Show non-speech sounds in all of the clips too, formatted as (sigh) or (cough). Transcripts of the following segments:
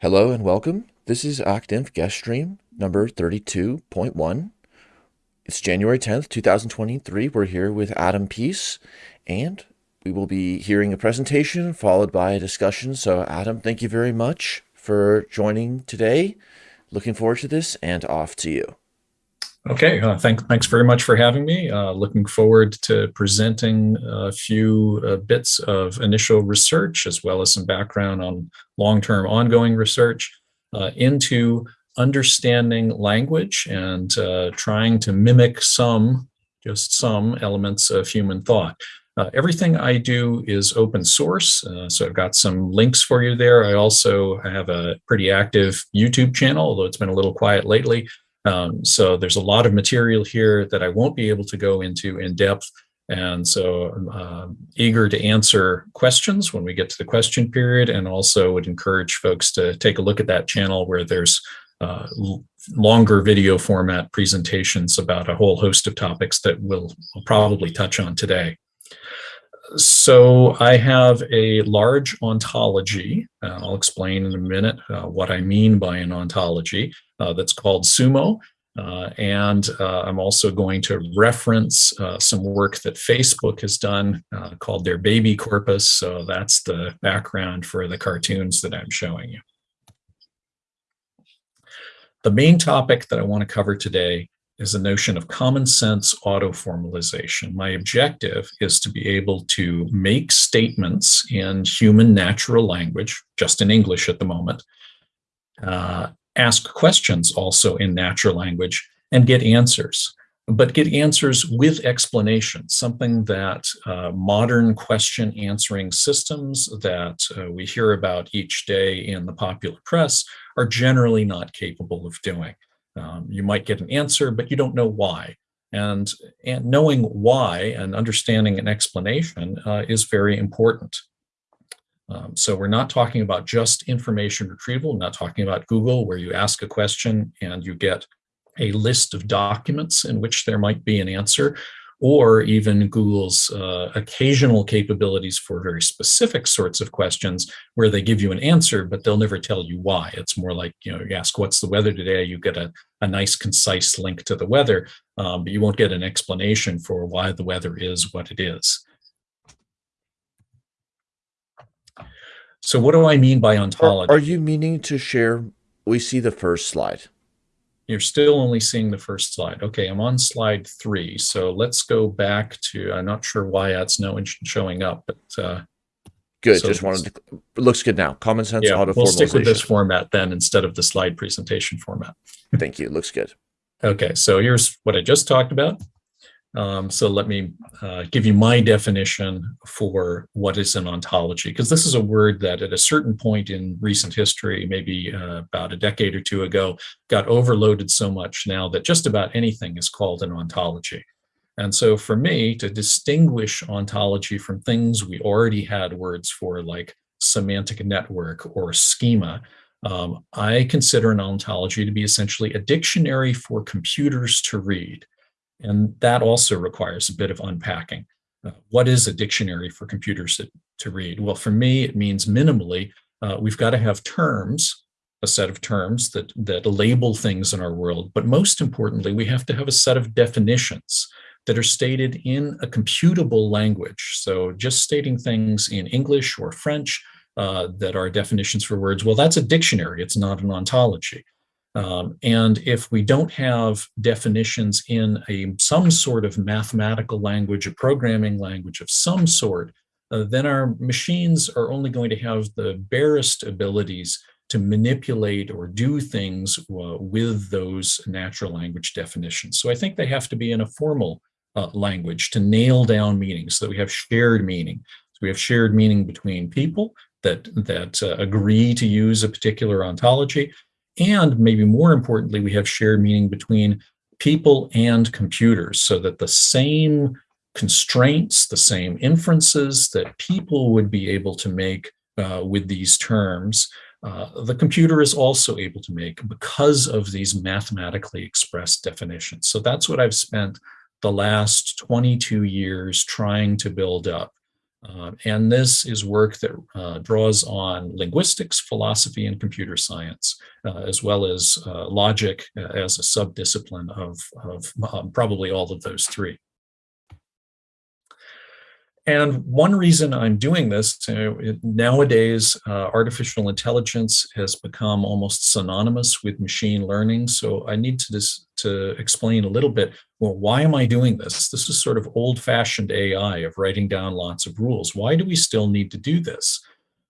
Hello and welcome. This is ActInf guest stream number 32.1. It's January 10th, 2023. We're here with Adam Pease and we will be hearing a presentation followed by a discussion. So Adam, thank you very much for joining today. Looking forward to this and off to you. Okay, uh, thank, thanks very much for having me. Uh, looking forward to presenting a few uh, bits of initial research as well as some background on long-term ongoing research uh, into understanding language and uh, trying to mimic some, just some elements of human thought. Uh, everything I do is open source, so I've got some links for you there. I also have a pretty active YouTube channel, although it's been a little quiet lately. Um, so there's a lot of material here that I won't be able to go into in depth. And so I'm uh, eager to answer questions when we get to the question period and also would encourage folks to take a look at that channel where there's uh, longer video format presentations about a whole host of topics that we'll, we'll probably touch on today. So I have a large ontology. Uh, I'll explain in a minute uh, what I mean by an ontology uh, that's called Sumo. Uh, and uh, I'm also going to reference uh, some work that Facebook has done called their bAbI corpus. So that's the background for the cartoons that I'm showing you. The main topic that I want to cover today is the notion of common sense auto-formalization. My objective is to be able to make statements in human natural language, just in English at the moment, uh, ask questions also in natural language and get answers, but get answers with explanation, something that uh, modern question answering systems that uh, we hear about each day in the popular press are generally not capable of doing. Um, you might get an answer, but you don't know why. And, and knowing why and understanding an explanation uh, is very important. Um, so we're not talking about just information retrieval, not talking about Google where you ask a question and you get a list of documents in which there might be an answer or even Google's uh, occasional capabilities for very specific sorts of questions where they give you an answer, but they'll never tell you why. It's more like, you know, you ask, what's the weather today? You get a, a nice, concise link to the weather, um, but you won't get an explanation for why the weather is what it is. So what do I mean by ontology? Are, are you meaning to share? We see the first slide. You're still only seeing the first slide. Okay, I'm on slide three. So let's go back to, I'm not sure why that's no showing up, but uh, Good. So Just wanted to. Looks good now. Common sense yeah, auto We'll stick with this format then instead of the slide presentation format. Thank you. Looks good. Okay, so here's what I just talked about. Um, so let me uh, give you my definition for what is an ontology, because this is a word that at a certain point in recent history, maybe uh, about a decade or two ago, got overloaded so much now that just about anything is called an ontology. And so for me to distinguish ontology from things we already had words for like semantic network or schema, um, I consider an ontology to be essentially a dictionary for computers to read. And that also requires a bit of unpacking. Uh, what is a dictionary for computers to, to, read? Well, for me, it means minimally, uh, we've got to have terms, a set of terms that, that label things in our world. But most importantly, we have to have a set of definitions that are stated in a computable language. So just stating things in English or French uh, that are definitions for words, well, that's a dictionary, it's not an ontology. Um, and if we don't have definitions in a some sort of mathematical language, a programming language of some sort, uh, then our machines are only going to have the barest abilities to manipulate or do things uh, with those natural language definitions. So I think they have to be in a formal uh, language to nail down meaning so that we have shared meaning. So we have shared meaning between people that, that uh, agree to use a particular ontology, and maybe more importantly, we have shared meaning between people and computers so that the same constraints, the same inferences that people would be able to make uh, with these terms, uh, the computer is also able to make because of these mathematically expressed definitions. So that's what I've spent the last 22 years trying to build up Uh, and this is work that uh, draws on linguistics, philosophy, and computer science, uh, as well as uh, logic uh, as a subdiscipline of, of um, probably all of those three. And one reason I'm doing this, nowadays, uh, artificial intelligence has become almost synonymous with machine learning. So I need to, this, to explain a little bit, well, why am I doing this? This is sort of old-fashioned AI of writing down lots of rules. Why do we still need to do this?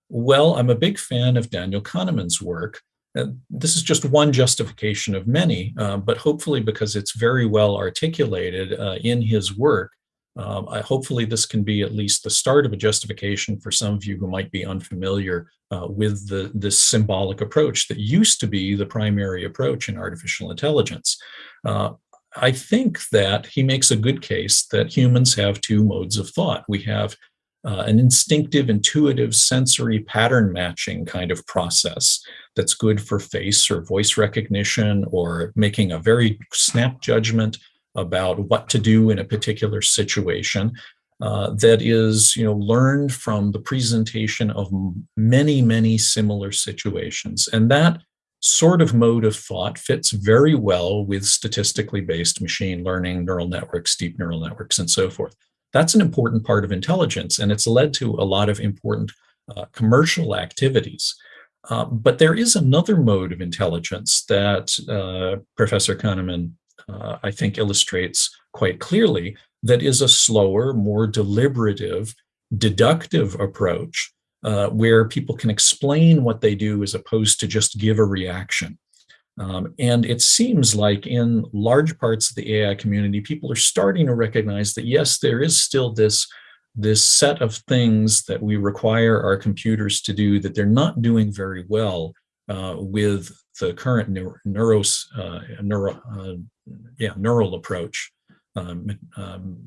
Well, I'm a big fan of Daniel Kahneman's work. And this is just one justification of many, uh, but hopefully because it's very well articulated uh, in his work, um, I, hopefully this can be at least the start of a justification for some of you who might be unfamiliar uh, with the, this symbolic approach that used to be the primary approach in artificial intelligence. Uh, I think that he makes a good case that humans have two modes of thought. We have uh, an instinctive, intuitive, sensory pattern matching kind of process that's good for face or voice recognition or making a very snap judgment about what to do in a particular situation uh, that is you know learned from the presentation of many many similar situations. And that sort of mode of thought fits very well with statistically based machine learning neural networks deep neural networks and so forth. That's an important part of intelligence and it's led to a lot of important uh, commercial activities. Uh, but there is another mode of intelligence that uh, Professor Kahneman uh, I think illustrates quite clearly that is a slower, more deliberative, deductive approach uh, where people can explain what they do as opposed to just give a reaction. Um, and it seems like in large parts of the AI community, people are starting to recognize that yes, there is still this, this set of things that we require our computers to do that they're not doing very well uh, with the current neuro, neuros, uh, neuro, uh, yeah, neural approach, um, um,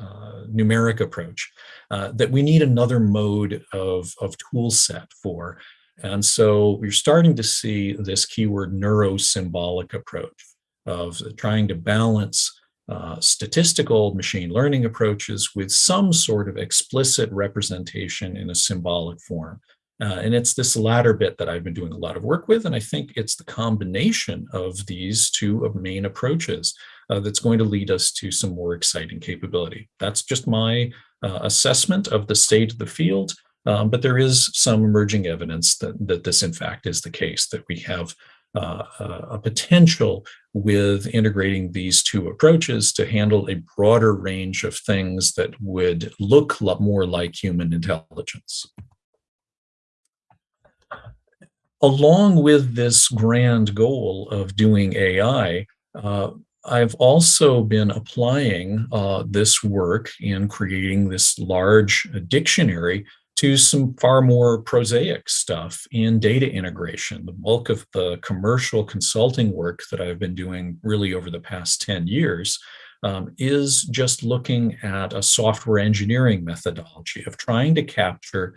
uh, numeric approach, uh, that we need another mode of, of tool set for. And so we're starting to see this keyword neurosymbolic approach of trying to balance uh, statistical machine learning approaches with some sort of explicit representation in a symbolic form. Uh, and it's this latter bit that I've been doing a lot of work with. And I think it's the combination of these two main approaches uh, that's going to lead us to some more exciting capability. That's just my uh, assessment of the state of the field. Um, but there is some emerging evidence that, that this, in fact, is the case, that we have uh, a potential with integrating these two approaches to handle a broader range of things that would look more like human intelligence along with this grand goal of doing AI, uh, I've also been applying uh, this work in creating this large dictionary to some far more prosaic stuff in data integration. The bulk of the commercial consulting work that I've been doing really over the past 10 years um, is just looking at a software engineering methodology of trying to capture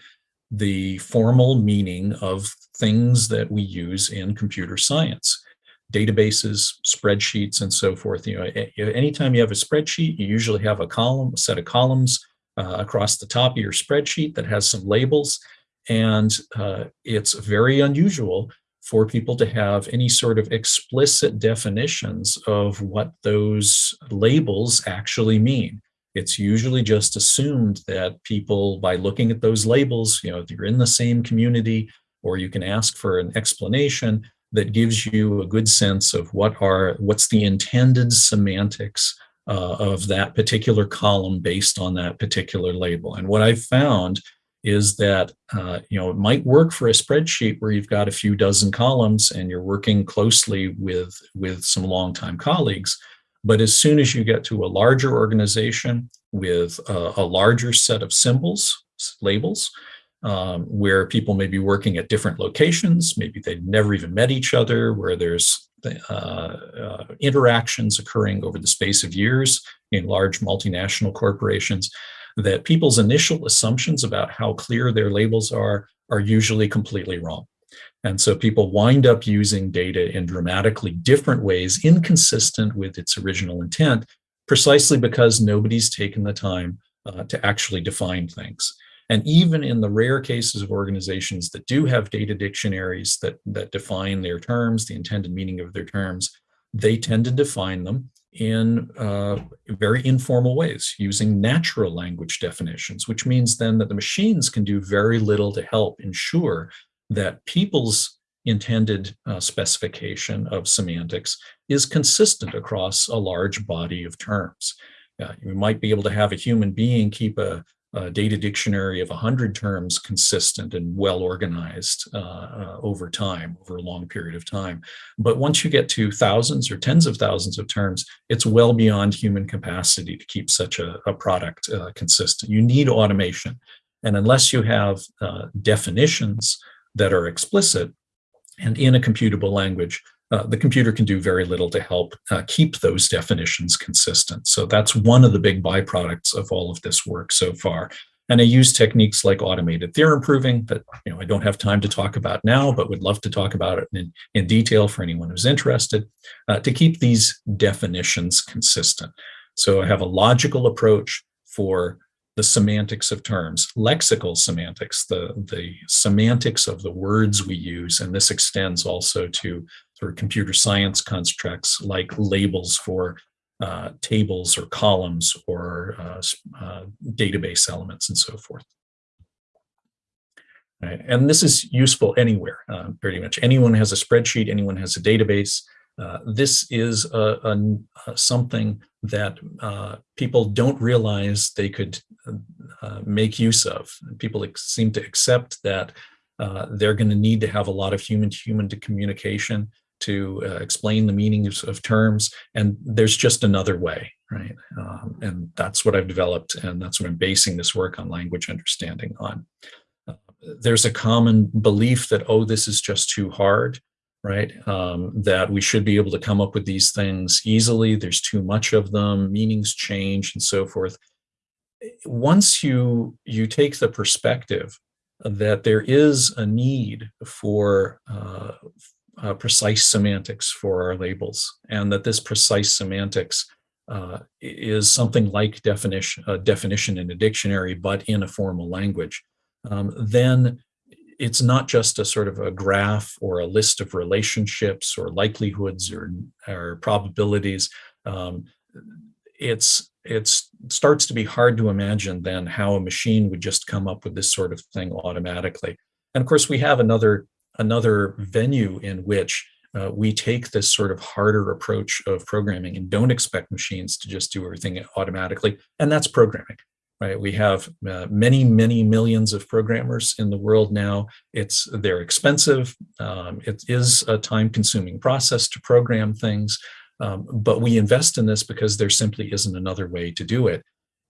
the formal meaning of things that we use in computer science databases, spreadsheets, and so forth. You know, anytime you have a spreadsheet, you usually have a column, a set of columns uh, across the top of your spreadsheet that has some labels. And uh, it's very unusual for people to have any sort of explicit definitions of what those labels actually mean it's usually just assumed that people, by looking at those labels, you know, if you're in the same community, or you can ask for an explanation that gives you a good sense of what are, what's the intended semantics uh, of that particular column based on that particular label. And what I've found is that, uh, you know, it might work for a spreadsheet where you've got a few dozen columns and you're working closely with, with some longtime colleagues, but as soon as you get to a larger organization with a, a larger set of symbols, labels, um, where people may be working at different locations, maybe they've never even met each other, where there's uh, uh, interactions occurring over the space of years in large multinational corporations, that people's initial assumptions about how clear their labels are are usually completely wrong. And so people wind up using data in dramatically different ways, inconsistent with its original intent, precisely because nobody's taken the time uh, to actually define things. And even in the rare cases of organizations that do have data dictionaries that, that define their terms, the intended meaning of their terms, they tend to define them in uh, very informal ways using natural language definitions, which means then that the machines can do very little to help ensure that people's intended uh, specification of semantics is consistent across a large body of terms. Uh, you might be able to have a human being keep a, a data dictionary of 100 terms consistent and well organized uh, uh, over time, over a long period of time. But once you get to thousands or tens of thousands of terms, it's well beyond human capacity to keep such a, a product uh, consistent. You need automation. And unless you have uh, definitions that are explicit, and in a computable language, uh, the computer can do very little to help uh, keep those definitions consistent. So that's one of the big byproducts of all of this work so far. And I use techniques like automated theorem proving that you know I don't have time to talk about now, but would love to talk about it in, in detail for anyone who's interested, uh, to keep these definitions consistent. So I have a logical approach for the semantics of terms, lexical semantics, the, the semantics of the words we use. And this extends also to sort of computer science constructs like labels for uh, tables or columns or uh, uh, database elements and so forth. Right. And this is useful anywhere, uh, pretty much. Anyone has a spreadsheet, anyone has a database. Uh, this is a, a, a something that uh, people don't realize they could uh, make use of. People seem to accept that uh, they're going to need to have a lot of human-to-human -human communication to uh, explain the meanings of terms, and there's just another way, right? Um, and that's what I've developed, and that's what I'm basing this work on language understanding on. There's a common belief that, oh, this is just too hard right? Um, that we should be able to come up with these things easily. There's too much of them, meanings change and so forth. Once you, you take the perspective that there is a need for uh, uh, precise semantics for our labels and that this precise semantics uh, is something like definition, definition in a dictionary, but in a formal language, um, then it's not just a sort of a graph or a list of relationships or likelihoods or, or probabilities. Um, it's it starts to be hard to imagine then how a machine would just come up with this sort of thing automatically. And of course, we have another another venue in which uh, we take this sort of harder approach of programming and don't expect machines to just do everything automatically, and that's programming right? We have uh, many, many millions of programmers in the world now. It's They're expensive. Um, it is a time-consuming process to program things, um, but we invest in this because there simply isn't another way to do it.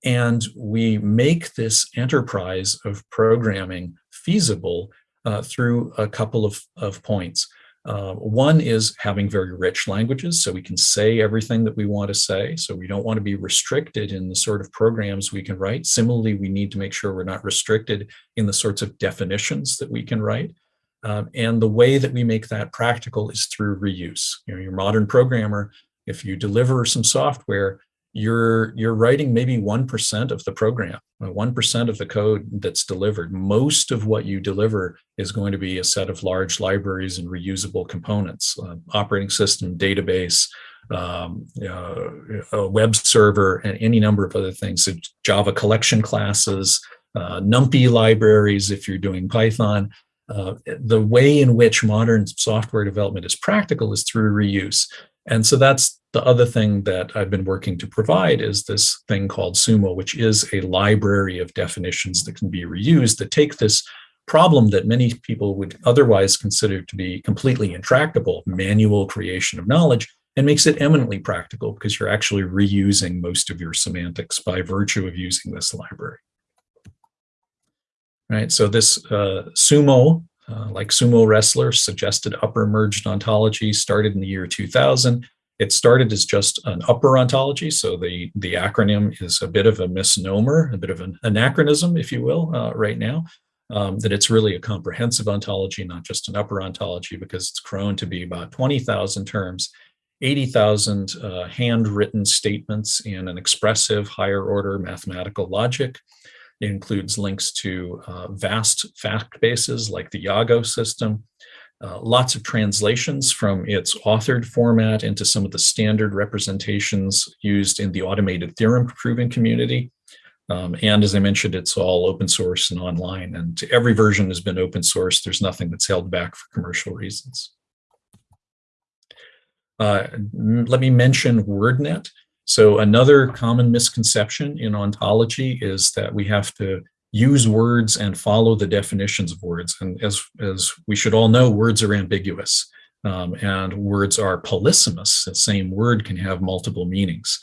And we make this enterprise of programming feasible uh, through a couple of, of points. Uh, one is having very rich languages, so we can say everything that we want to say. So we don't want to be restricted in the sort of programs we can write. Similarly, we need to make sure we're not restricted in the sorts of definitions that we can write. Um, and the way that we make that practical is through reuse. You know, your modern programmer, if you deliver some software, you're you're writing maybe 1% of the program, 1% of the code that's delivered. Most of what you deliver is going to be a set of large libraries and reusable components, uh, operating system, database, um, uh, a web server, and any number of other things. So Java collection classes, uh, NumPy libraries if you're doing Python. Uh, the way in which modern software development is practical is through reuse. And so that's the other thing that I've been working to provide is this thing called Sumo, which is a library of definitions that can be reused that take this problem that many people would otherwise consider to be completely intractable, manual creation of knowledge, and makes it eminently practical because you're actually reusing most of your semantics by virtue of using this library. Right, so this uh, Sumo, uh, like sumo wrestler, suggested upper merged ontology started in the year 2000 it started as just an upper ontology, so the, the acronym is a bit of a misnomer, a bit of an anachronism, if you will, uh, right now, um, that it's really a comprehensive ontology, not just an upper ontology, because it's grown to be about 20,000 terms. 80,000 uh, handwritten statements in an expressive higher order mathematical logic. It includes links to uh, vast fact bases like the Yago system, uh, lots of translations from its authored format into some of the standard representations used in the automated theorem proving community. Um, and as I mentioned, it's all open source and online, and every version has been open source. There's nothing that's held back for commercial reasons. Uh, let me mention WordNet. So another common misconception in ontology is that we have to use words and follow the definitions of words. And as, as we should all know, words are ambiguous um, and words are polysemous. The same word can have multiple meanings.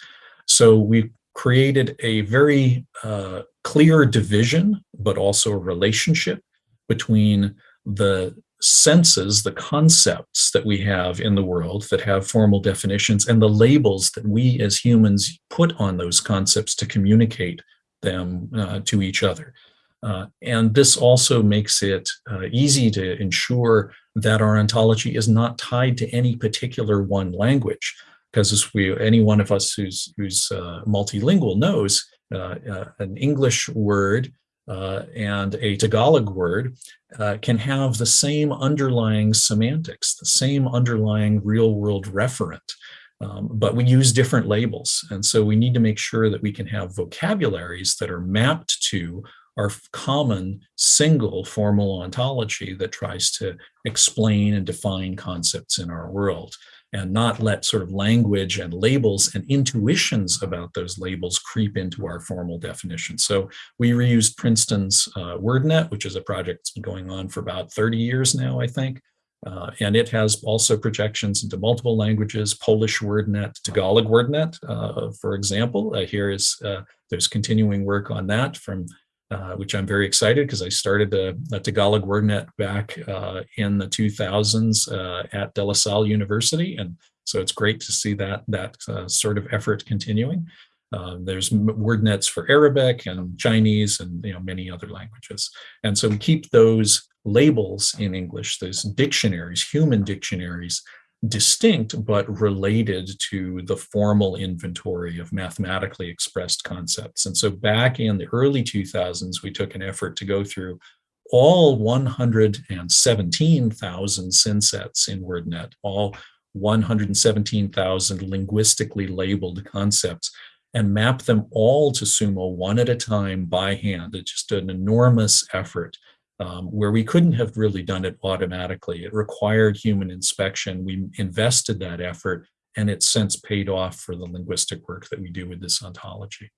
So we created a very uh, clear division, but also a relationship between the senses, the concepts that we have in the world that have formal definitions and the labels that we as humans put on those concepts to communicate them uh, to each other. Uh, and this also makes it uh, easy to ensure that our ontology is not tied to any particular one language. Because we, any one of us who's, who's uh, multilingual knows, uh, uh, an English word and a Tagalog word can have the same underlying semantics, the same underlying real world referent. Um, but we use different labels. And so we need to make sure that we can have vocabularies that are mapped to our common single formal ontology that tries to explain and define concepts in our world and not let sort of language and labels and intuitions about those labels creep into our formal definition. So we reused Princeton's uh, WordNet, which is a project that's been going on for about 30 years now, I think. Uh, and it has also projections into multiple languages, Polish WordNet, Tagalog WordNet, uh, for example. Uh, here is, uh, there's continuing work on that from uh, which I'm very excited because I started the, the Tagalog WordNet back uh, in the 2000s uh, at De La Salle University. And so it's great to see that, that sort of effort continuing. Um, there's WordNets for Arabic and Chinese and you know many other languages. And so we keep those labels in English, those dictionaries, human dictionaries, distinct but related to the formal inventory of mathematically expressed concepts. And so back in the early 2000s, we took an effort to go through all 117,000 synsets in WordNet, all 117,000 linguistically labeled concepts, and map them all to Sumo one at a time by hand. It's just an enormous effort um, where we couldn't have really done it automatically. It required human inspection. We invested that effort and it's since paid off for the linguistic work that we do with this ontology.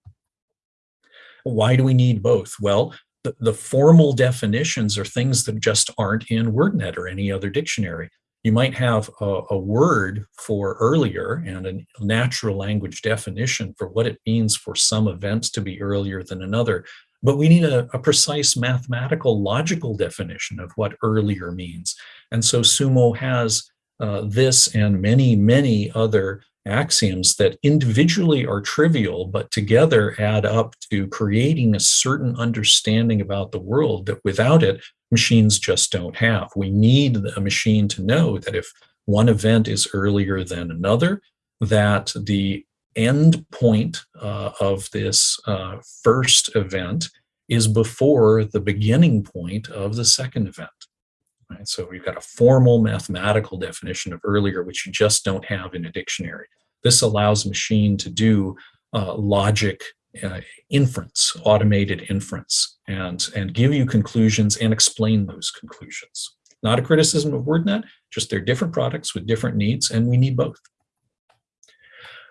Why do we need both? Well, the, the formal definitions are things that just aren't in WordNet or any other dictionary. You might have a, a word for earlier and a natural language definition for what it means for some events to be earlier than another, but we need a, a, precise mathematical logical definition of what earlier means. And so Sumo has uh, this and many, many other axioms that individually are trivial, but together add up to creating a certain understanding about the world that without it, machines just don't have. We need a machine to know that if one event is earlier than another, that the end point uh, of this uh, first event is before the beginning point of the second event. Right? So we've got a formal mathematical definition of earlier, which you just don't have in a dictionary. This allows machine to do uh, logic uh, inference, automated inference, and, and give you conclusions and explain those conclusions. Not a criticism of WordNet, just they're different products with different needs, and we need both.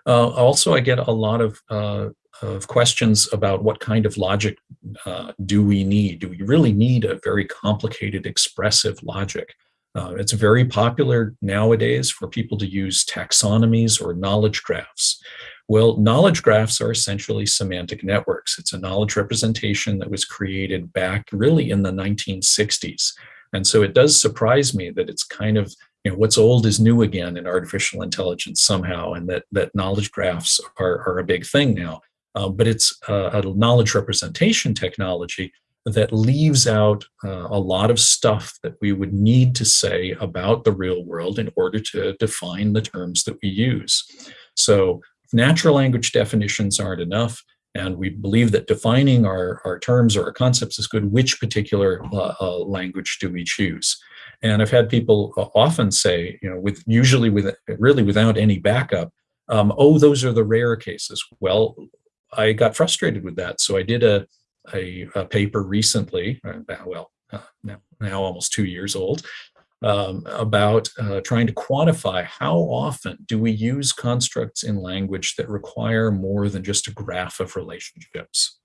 Uh, also, I get a lot of, uh, of questions about what kind of logic uh, do we need? Do we really need a very complicated expressive logic? Uh, it's very popular nowadays for people to use taxonomies or knowledge graphs. Well, knowledge graphs are essentially semantic networks. It's a knowledge representation that was created back really in the 1960s. And so it does surprise me that it's kind of you know, what's old is new again in artificial intelligence somehow, and that, that knowledge graphs are, are a big thing now. Um, but it's a, a knowledge representation technology that leaves out uh, a lot of stuff that we would need to say about the real world in order to define the terms that we use. So natural language definitions aren't enough. And we believe that defining our, our terms or our concepts is good. Which particular uh, uh, language do we choose? And I've had people uh, often say, you know, with usually with really without any backup, um, oh, those are the rare cases. Well, I got frustrated with that. So I did a, a, a paper recently, uh, well, uh, now, now almost two years old, um, about uh, trying to quantify how often do we use constructs in language that require more than just a graph of relationships.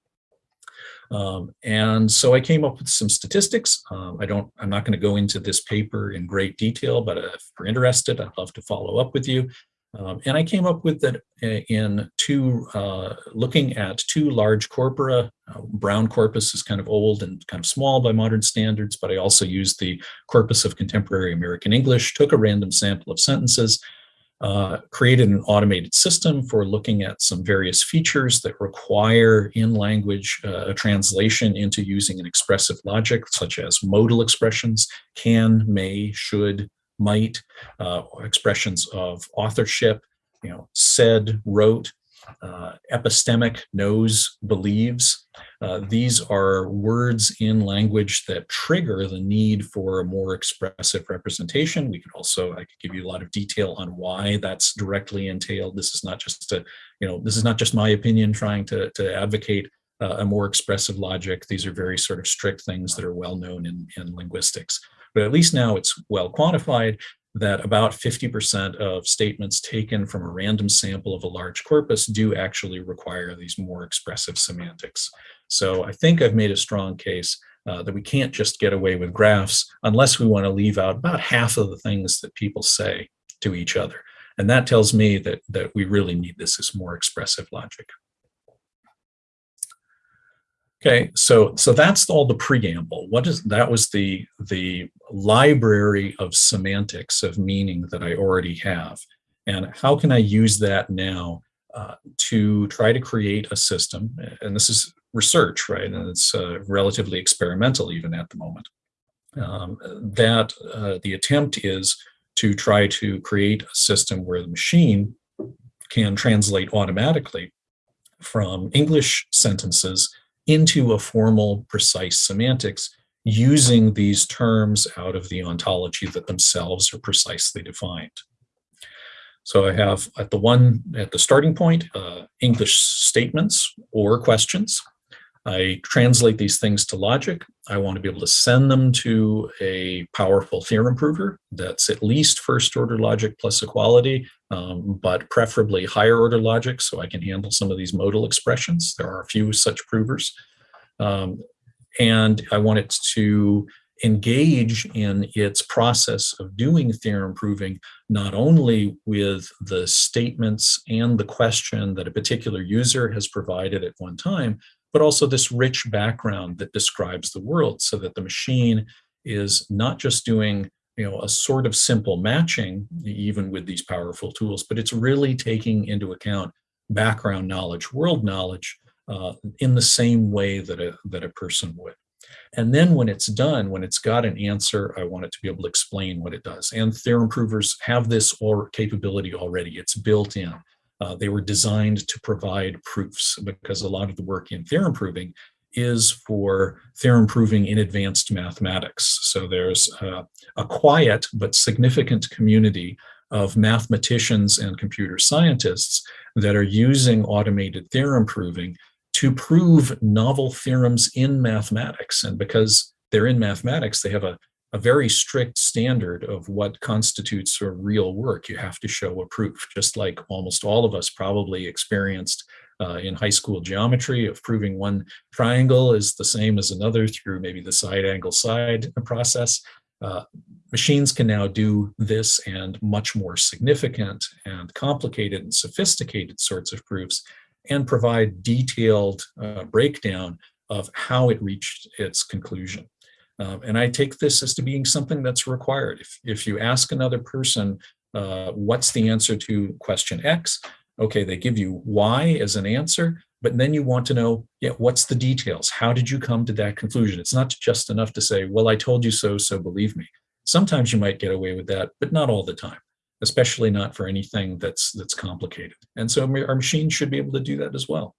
Um, and so I came up with some statistics. Um, I don't, I'm not going to go into this paper in great detail, but if you're interested, I'd love to follow up with you. Um, and I came up with that uh, in two, uh, looking at two large corpora. Uh, brown corpus is kind of old and kind of small by modern standards, but I also used the corpus of contemporary American English, took a random sample of sentences, uh, created an automated system for looking at some various features that require in language uh, a translation into using an expressive logic, such as modal expressions, can, may, should, might, uh, expressions of authorship, you know, said, wrote, uh, epistemic, knows, believes. Uh, these are words in language that trigger the need for a more expressive representation. We could also, I could give you a lot of detail on why that's directly entailed. This is not just a, you know, this is not just my opinion trying to, to advocate uh, a more expressive logic. These are very sort of strict things that are well known in, in linguistics. But at least now it's well quantified that about 50% of statements taken from a random sample of a large corpus do actually require these more expressive semantics. So I think I've made a strong case uh, that we can't just get away with graphs unless we want to leave out about half of the things that people say to each other. And that tells me that, that we really need this as more expressive logic. Okay, so so that's all the preamble. What is that was the the library of semantics of meaning that I already have, and how can I use that now uh, to try to create a system? And this is research, right? And it's uh, relatively experimental even at the moment. Um, that uh, the attempt is to try to create a system where the machine can translate automatically from English sentences into a formal, precise semantics using these terms out of the ontology that themselves are precisely defined. So I have at the one, at the starting point, uh, English statements or questions. I translate these things to logic. I want to be able to send them to a powerful theorem prover that's at least first order logic plus equality, um, but preferably higher order logic so I can handle some of these modal expressions. There are a few such provers. Um, and I want it to engage in its process of doing theorem proving, not only with the statements and the question that a particular user has provided at one time, but also this rich background that describes the world so that the machine is not just doing you know, a sort of simple matching, even with these powerful tools, but it's really taking into account background knowledge, world knowledge, uh, in the same way that a, that a person would. And then when it's done, when it's got an answer, I want it to be able to explain what it does. And theorem provers have this or capability already. It's built in. Uh, they were designed to provide proofs because a lot of the work in theorem proving is for theorem proving in advanced mathematics. So there's uh, a quiet but significant community of mathematicians and computer scientists that are using automated theorem proving to prove novel theorems in mathematics. And because they're in mathematics, they have a, a very strict standard of what constitutes a real work. You have to show a proof, just like almost all of us probably experienced uh, in high school geometry of proving one triangle is the same as another through maybe the side angle side process. Uh, machines can now do this and much more significant and complicated and sophisticated sorts of proofs and provide detailed uh, breakdown of how it reached its conclusion. Um, and I take this as to being something that's required. If, if you ask another person, uh, what's the answer to question X? Okay, they give you Y as an answer, but then you want to know, yeah, what's the details? How did you come to that conclusion? It's not just enough to say, well, I told you so, so believe me. Sometimes you might get away with that, but not all the time, especially not for anything that's that's complicated. And so our machine should be able to do that as well.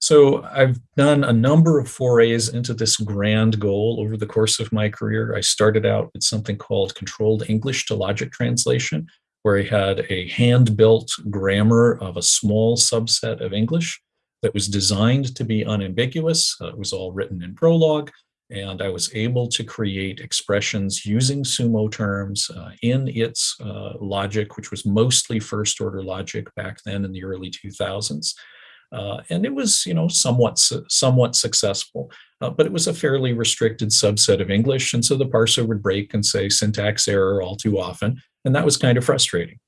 So I've done a number of forays into this grand goal over the course of my career. I started out with something called controlled English to logic translation, where I had a hand-built grammar of a small subset of English that was designed to be unambiguous. Uh, it was all written in Prolog, and I was able to create expressions using sumo terms uh, in its uh, logic, which was mostly first-order logic back then in the early 2000s. Uh, and it was, you know, somewhat somewhat successful, uh, but it was a fairly restricted subset of English, and so the parser would break and say syntax error all too often, and that was kind of frustrating.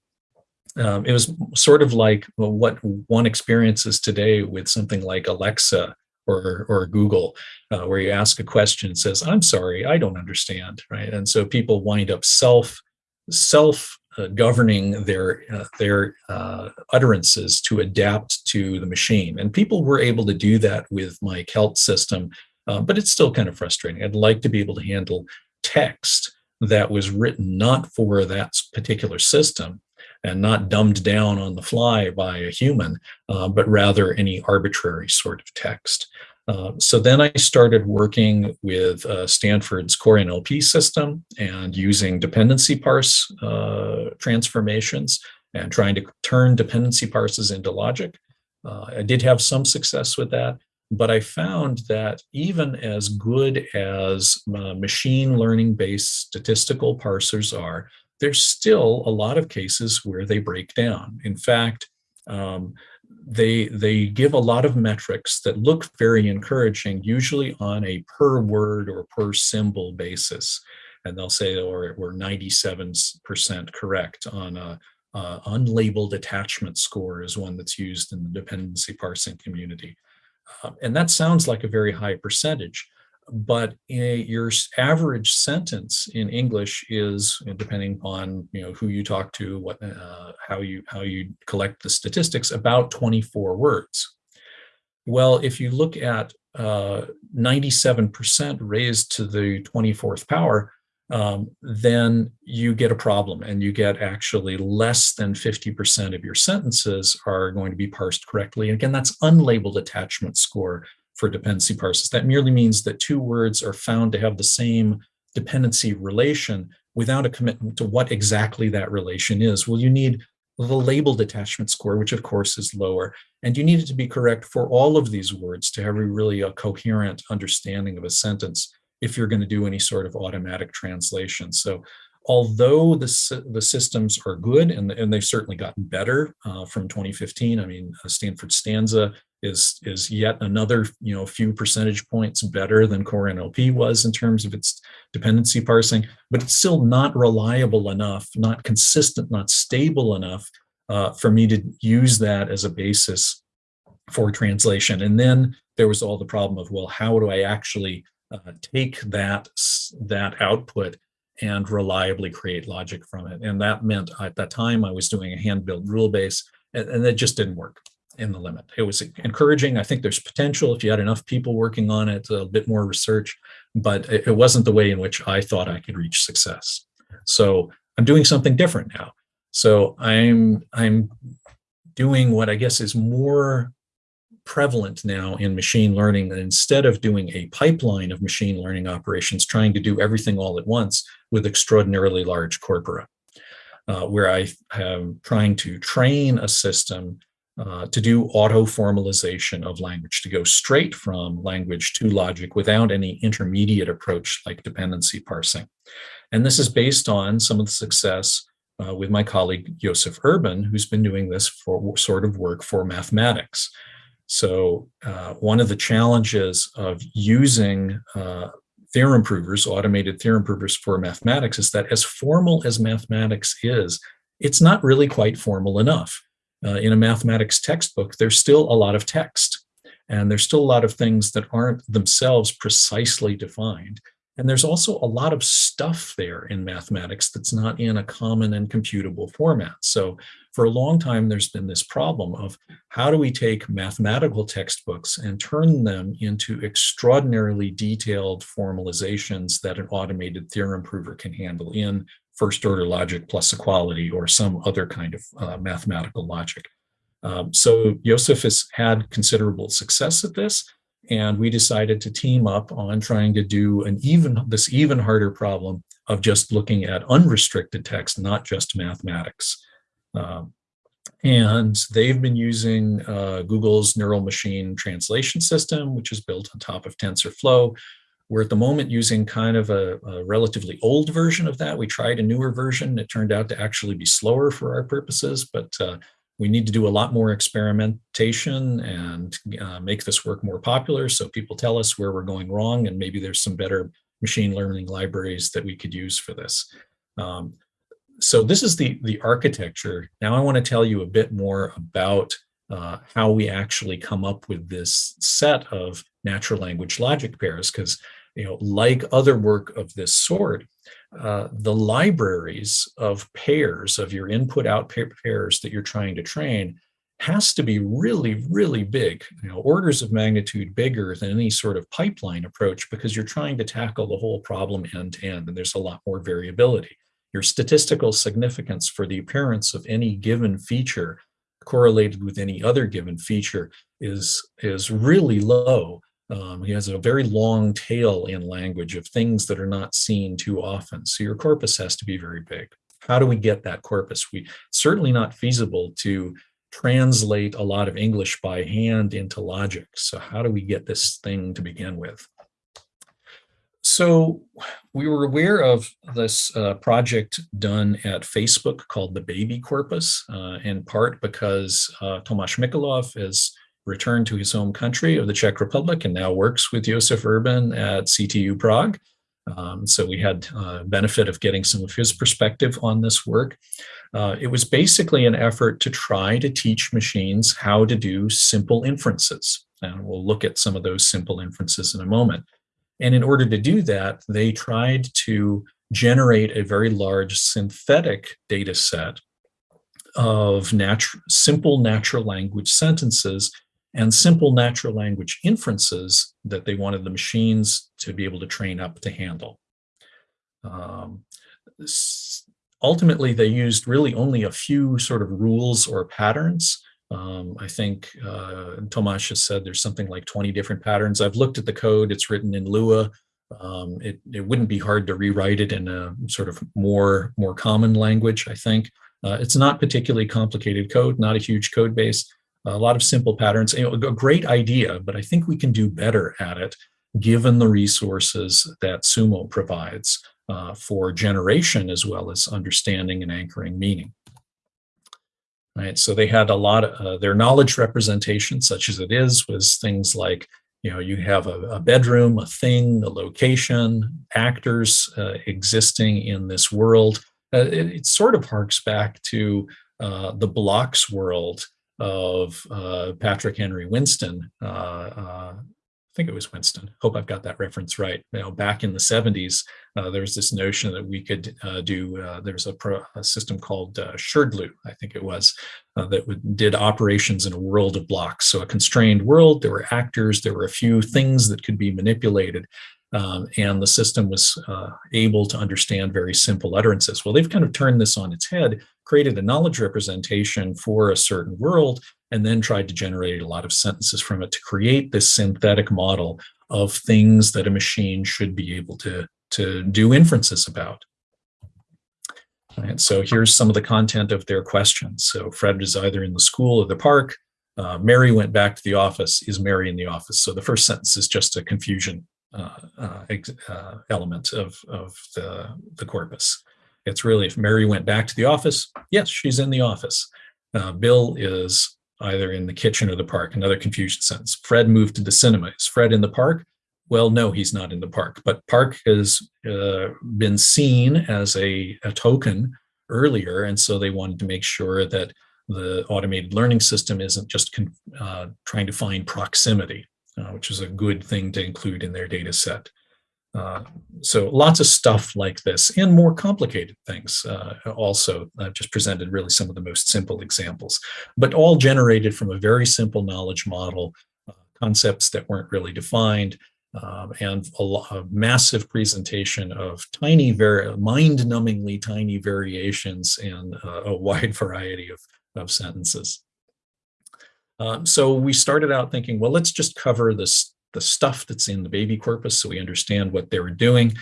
Um, it was sort of like what one experiences today with something like Alexa or or Google, uh, where you ask a question says, "I'm sorry, I don't understand," right? And so people wind up self self uh, governing their uh, their uh, utterances to adapt to the machine. And people were able to do that with my Celt system, uh, but it's still kind of frustrating. I'd like to be able to handle text that was written not for that particular system and not dumbed down on the fly by a human, uh, but rather any arbitrary sort of text. Uh, so then I started working with uh, Stanford's Core NLP system and using dependency parse uh, transformations and trying to turn dependency parses into logic. Uh, I did have some success with that, but I found that even as good as uh, machine learning based statistical parsers are, there's still a lot of cases where they break down. In fact, um, they they give a lot of metrics that look very encouraging, usually on a per word or per symbol basis. And they'll say, or oh, we're 97% correct on a, unlabeled attachment score is one that's used in the dependency parsing community. Uh, and that sounds like a very high percentage but your average sentence in English is, depending on you know who you talk to, what uh, how you how you collect the statistics, about 24 words. Well, if you look at 97% uh, raised to the 24th power, um, then you get a problem and you get actually less than 50% of your sentences are going to be parsed correctly. And again, that's unlabeled attachment score for dependency parses. That merely means that two words are found to have the same dependency relation without a commitment to what exactly that relation is. Well, you need the label attachment score, which of course is lower, and you need it to be correct for all of these words to have a really a coherent understanding of a sentence if you're going to do any sort of automatic translation. So although the, the systems are good and, and they've certainly gotten better uh, from 2015, I mean, Stanford Stanza is is yet another you know few percentage points better than core NLP was in terms of its dependency parsing, but it's still not reliable enough, not consistent, not stable enough uh, for me to use that as a basis for translation. And then there was all the problem of well, how do I actually uh, take that that output and reliably create logic from it? And that meant at that time I was doing a hand-built rule base, and, and it just didn't work in the limit. It was encouraging. I think there's potential if you had enough people working on it, a bit more research, but it wasn't the way in which I thought I could reach success. So I'm doing something different now. So I'm I'm doing what I guess is more prevalent now in machine learning that instead of doing a pipeline of machine learning operations, trying to do everything all at once with extraordinarily large corpora, uh, where I am trying to train a system uh, to do auto formalization of language, to go straight from language to logic without any intermediate approach like dependency parsing. And this is based on some of the success uh, with my colleague Josef Urban, who's been doing this for sort of work for mathematics. So uh, one of the challenges of using uh, theorem provers, automated theorem provers for mathematics is that as formal as mathematics is, it's not really quite formal enough uh, in a mathematics textbook, there's still a lot of text and there's still a lot of things that aren't themselves precisely defined. And there's also a lot of stuff there in mathematics that's not in a common and computable format. So for a long time, there's been this problem of how do we take mathematical textbooks and turn them into extraordinarily detailed formalizations that an automated theorem prover can handle in first order logic plus equality or some other kind of uh, mathematical logic. Um, so Josef has had considerable success at this, and we decided to team up on trying to do an even this even harder problem of just looking at unrestricted text, not just mathematics. Um, and they've been using uh, Google's neural machine translation system, which is built on top of TensorFlow. We're at the moment using kind of a, a, relatively old version of that. We tried a newer version. It turned out to actually be slower for our purposes, but uh, we need to do a lot more experimentation and uh, make this work more popular so people tell us where we're going wrong and maybe there's some better machine learning libraries that we could use for this. Um, so this is the, the architecture. Now I want to tell you a bit more about uh, how we actually come up with this set of natural language logic pairs, because you know, like other work of this sort, uh, the libraries of pairs of your input out pairs that you're trying to train has to be really, really big, you know, orders of magnitude bigger than any sort of pipeline approach because you're trying to tackle the whole problem end to end and there's a lot more variability. Your statistical significance for the appearance of any given feature correlated with any other given feature is, is really low. Um, he has a very long tail in language of things that are not seen too often. So your corpus has to be very big. How do we get that corpus? We certainly not feasible to translate a lot of English by hand into logic. So how do we get this thing to begin with? So we were aware of this uh, project done at Facebook called the bAbI Corpus, uh, in part because uh, Tomasz Mikolov has returned to his home country of the Czech Republic and now works with Josef Urban at CTU Prague. Um, so we had uh, benefit of getting some of his perspective on this work. Uh, it was basically an effort to try to teach machines how to do simple inferences. And we'll look at some of those simple inferences in a moment. And in order to do that, they tried to generate a very large synthetic data set of natu simple natural language sentences and simple natural language inferences that they wanted the machines to be able to train up to handle. Um, ultimately, they used really only a few sort of rules or patterns. Um, I think uh, Tomasz has said there's something like 20 different patterns. I've looked at the code, it's written in Lua. Um, it, it wouldn't be hard to rewrite it in a sort of more, more common language, I think. Uh, it's not particularly complicated code, not a huge code base a lot of simple patterns, a great idea, but I think we can do better at it given the resources that Sumo provides uh, for generation as well as understanding and anchoring meaning. Right, so they had a lot of uh, their knowledge representation, such as it is, was things like, you know, you have a, a bedroom, a thing, a location, actors uh, existing in this world. Uh, it, it, sort of harks back to uh, the blocks world of uh, Patrick Henry Winston. Uh, uh, I think it was Winston. Hope I've got that reference right. You know, back in the 70s, uh, there was this notion that we could uh, do. There was a, a, system called uh, I think it was, that would, did operations in a world of blocks. So a constrained world. There were actors. There were a few things that could be manipulated. Um, and the system was uh, able to understand very simple utterances. Well, they've kind of turned this on its head, created a knowledge representation for a certain world, and then tried to generate a lot of sentences from it to create this synthetic model of things that a machine should be able to, to do inferences about. And so here's some of the content of their questions. So Fred is either in the school or the park. Uh, Mary went back to the office. Is Mary in the office? So the first sentence is just a confusion uh, uh, uh, element of, of the, the corpus. It's really if Mary went back to the office, yes, she's in the office. Uh, Bill is either in the kitchen or the park, another confusion sentence. Fred moved to the cinema. Is Fred in the park? Well, no, he's not in the park, but park has uh, been seen as a, a token earlier. And so they wanted to make sure that the automated learning system isn't just uh, trying to find proximity uh, which is a good thing to include in their data set. Uh, so lots of stuff like this and more complicated things uh, also. I've just presented really some of the most simple examples, but all generated from a very simple knowledge model, uh, concepts that weren't really defined, um, and a, a, massive presentation of tiny, mind-numbingly tiny variations in uh, a wide (laughs) variety of, of sentences. Um, so we started out thinking, well, let's just cover this the stuff that's in the bAbI corpus so we understand what they were doing.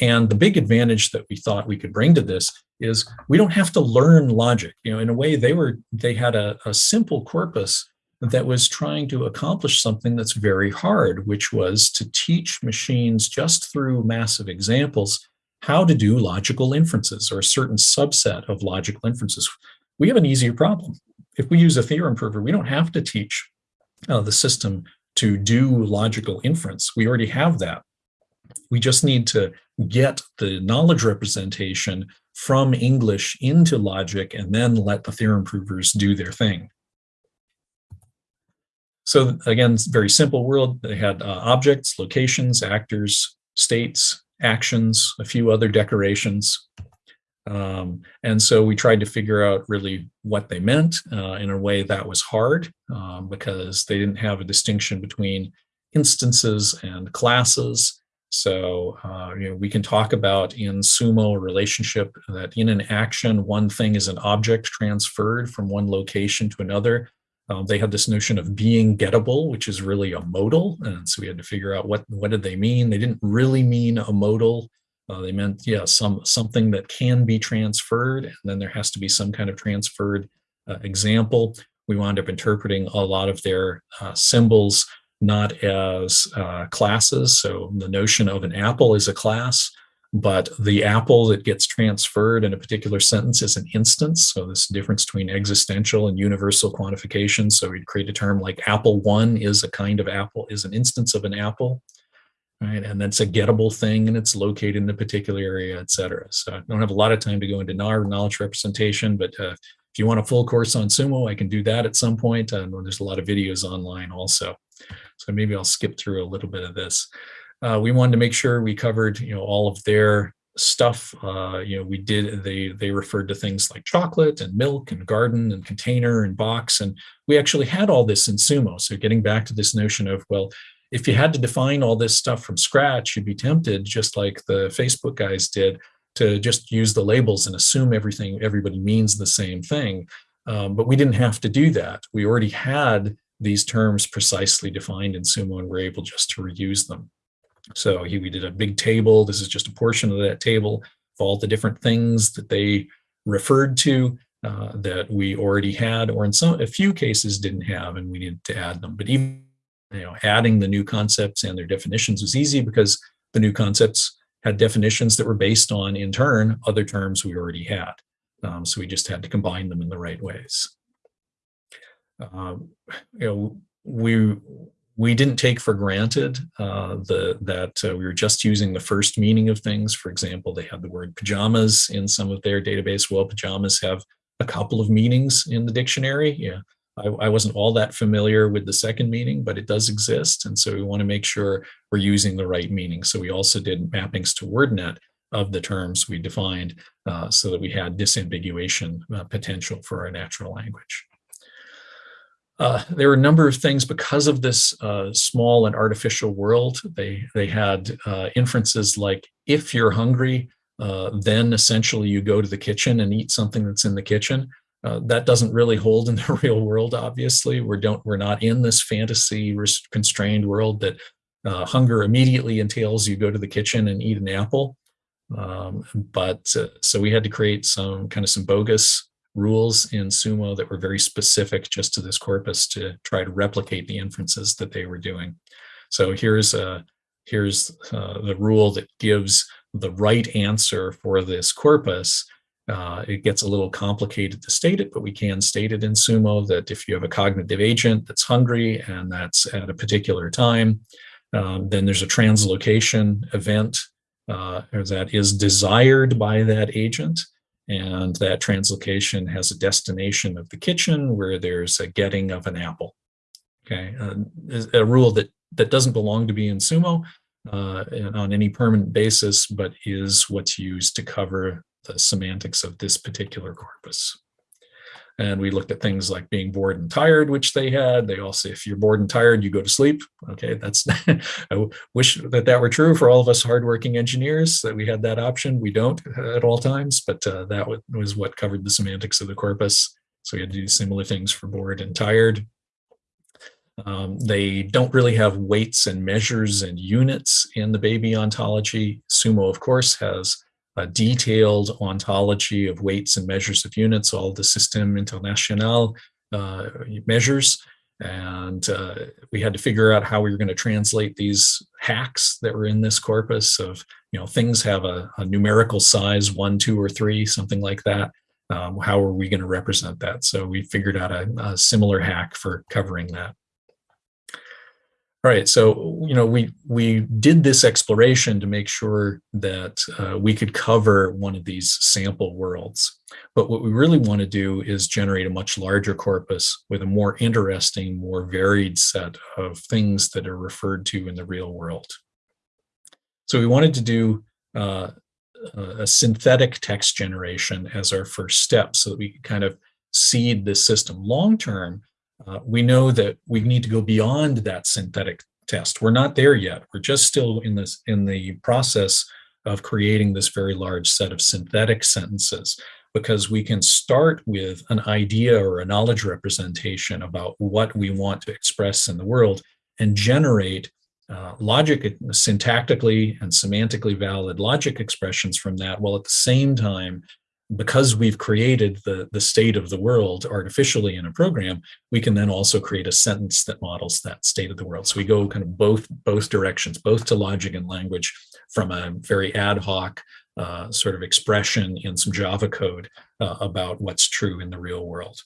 And the big advantage that we thought we could bring to this is we don't have to learn logic. You know, in a way, they were they had a, a simple corpus that was trying to accomplish something that's very hard, which was to teach machines just through massive examples how to do logical inferences or a certain subset of logical inferences. We have an easier problem. If we use a theorem prover, we don't have to teach uh, the system to do logical inference. We already have that. We just need to get the knowledge representation from English into logic and then let the theorem provers do their thing. So again, very simple world. They had uh, objects, locations, actors, states, actions, a few other decorations. Um, and so we tried to figure out really what they meant uh, in a way that was hard um, because they didn't have a distinction between instances and classes. So uh, you know, we can talk about in Sumo relationship that in an action, one thing is an object transferred from one location to another. Um, they had this notion of being gettable, which is really a modal. And so we had to figure out what, what did they mean? They didn't really mean a modal. Uh, they meant, yeah, some something that can be transferred, and then there has to be some kind of transferred uh, example. We wound up interpreting a lot of their uh, symbols not as uh, classes. So the notion of an apple is a class, but the apple that gets transferred in a particular sentence is an instance. So this difference between existential and universal quantification. So we'd create a term like apple one is a kind of apple, is an instance of an apple, right? And that's a gettable thing and it's located in a particular area, et cetera. So I don't have a lot of time to go into knowledge representation, but uh, if you want a full course on Sumo, I can do that at some point. And there's a lot of videos online also. So maybe I'll skip through a little bit of this. Uh, we wanted to make sure we covered, you know, all of their stuff. Uh, you know, we did, they, they referred to things like chocolate and milk and garden and container and box. And we actually had all this in Sumo. So getting back to this notion of, well, if you had to define all this stuff from scratch, you'd be tempted, just like the Facebook guys did, to just use the labels and assume everything, everybody means the same thing. Um, but we didn't have to do that. We already had these terms precisely defined in Sumo and we're able just to reuse them. So he, we did a big table. This is just a portion of that table of all the different things that they referred to uh, that we already had, or in some a few cases didn't have, and we needed to add them. But even you know, adding the new concepts and their definitions was easy because the new concepts had definitions that were based on, in turn, other terms we already had. Um, so we just had to combine them in the right ways. Um, you know, we we didn't take for granted uh, the that uh, we were just using the first meaning of things. For example, they had the word pajamas in some of their database. Well, pajamas have a couple of meanings in the dictionary. Yeah, I, I wasn't all that familiar with the second meaning, but it does exist. And so we want to make sure we're using the right meaning. So we also did mappings to WordNet of the terms we defined uh, so that we had disambiguation uh, potential for our natural language. Uh, there were a number of things because of this uh, small and artificial world. They they had uh, inferences like if you're hungry, uh, then essentially you go to the kitchen and eat something that's in the kitchen. Uh, that doesn't really hold in the (laughs) real world. Obviously, we don't we're not in this fantasy constrained world that uh, hunger immediately entails you go to the kitchen and eat an apple. Um, but so we had to create some kind of some bogus rules in Sumo that were very specific just to this corpus to try to replicate the inferences that they were doing. So here's a here's uh, the rule that gives the right answer for this corpus. Uh, it gets a little complicated to state it, but we can state it in Sumo that if you have a cognitive agent that's hungry and that's at a particular time, um, then there's a translocation event uh, that is desired by that agent. And that translocation has a destination of the kitchen where there's a getting of an apple. Okay, uh, a rule that, that doesn't belong to be in Sumo, uh, on any permanent basis, but is what's used to cover the semantics of this particular corpus. And we looked at things like being bored and tired, which they had. They also, if you're bored and tired, you go to sleep. Okay, that's, (laughs) I wish that that were true for all of us hardworking engineers, that we had that option. We don't at all times, but uh, that was what covered the semantics of the corpus. So we had to do similar things for bored and tired. Um, they don't really have weights and measures and units in the bAbI ontology. Sumo, of course, has a detailed ontology of weights and measures of units, all the System International uh, measures. And uh, we had to figure out how we were going to translate these hacks that were in this corpus of, you know, things have a, a numerical size, one, two, or three, something like that. Um, how are we going to represent that? So we figured out a, a similar hack for covering that. All right, so you know we we did this exploration to make sure that uh, we could cover one of these sample worlds. But what we really want to do is generate a much larger corpus with a more interesting, more varied set of things that are referred to in the real world. So we wanted to do uh, a synthetic text generation as our first step so that we could kind of seed this system long term uh, we know that we need to go beyond that synthetic test. We're not there yet. We're just still in this in the process of creating this very large set of synthetic sentences because we can start with an idea or a knowledge representation about what we want to express in the world and generate uh, logic, syntactically and semantically valid logic expressions from that, while at the same time because we've created the, the state of the world artificially in a program, we can then also create a sentence that models that state of the world. So we go kind of both, both directions, both to logic and language from a very ad hoc uh, sort of expression in some Java code uh, about what's true in the real world.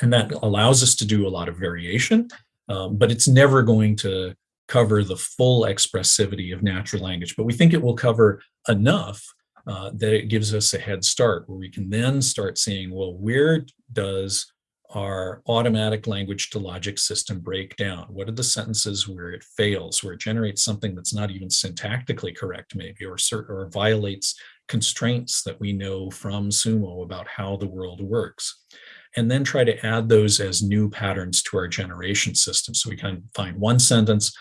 And that allows us to do a lot of variation, um, but it's never going to cover the full expressivity of natural language. But we think it will cover enough uh, that it gives us a head start where we can then start seeing, well, where does our automatic language to logic system break down? What are the sentences where it fails, where it generates something that's not even syntactically correct maybe, or, or violates constraints that we know from Sumo about how the world works? And then try to add those as new patterns to our generation system. So we can find one sentence,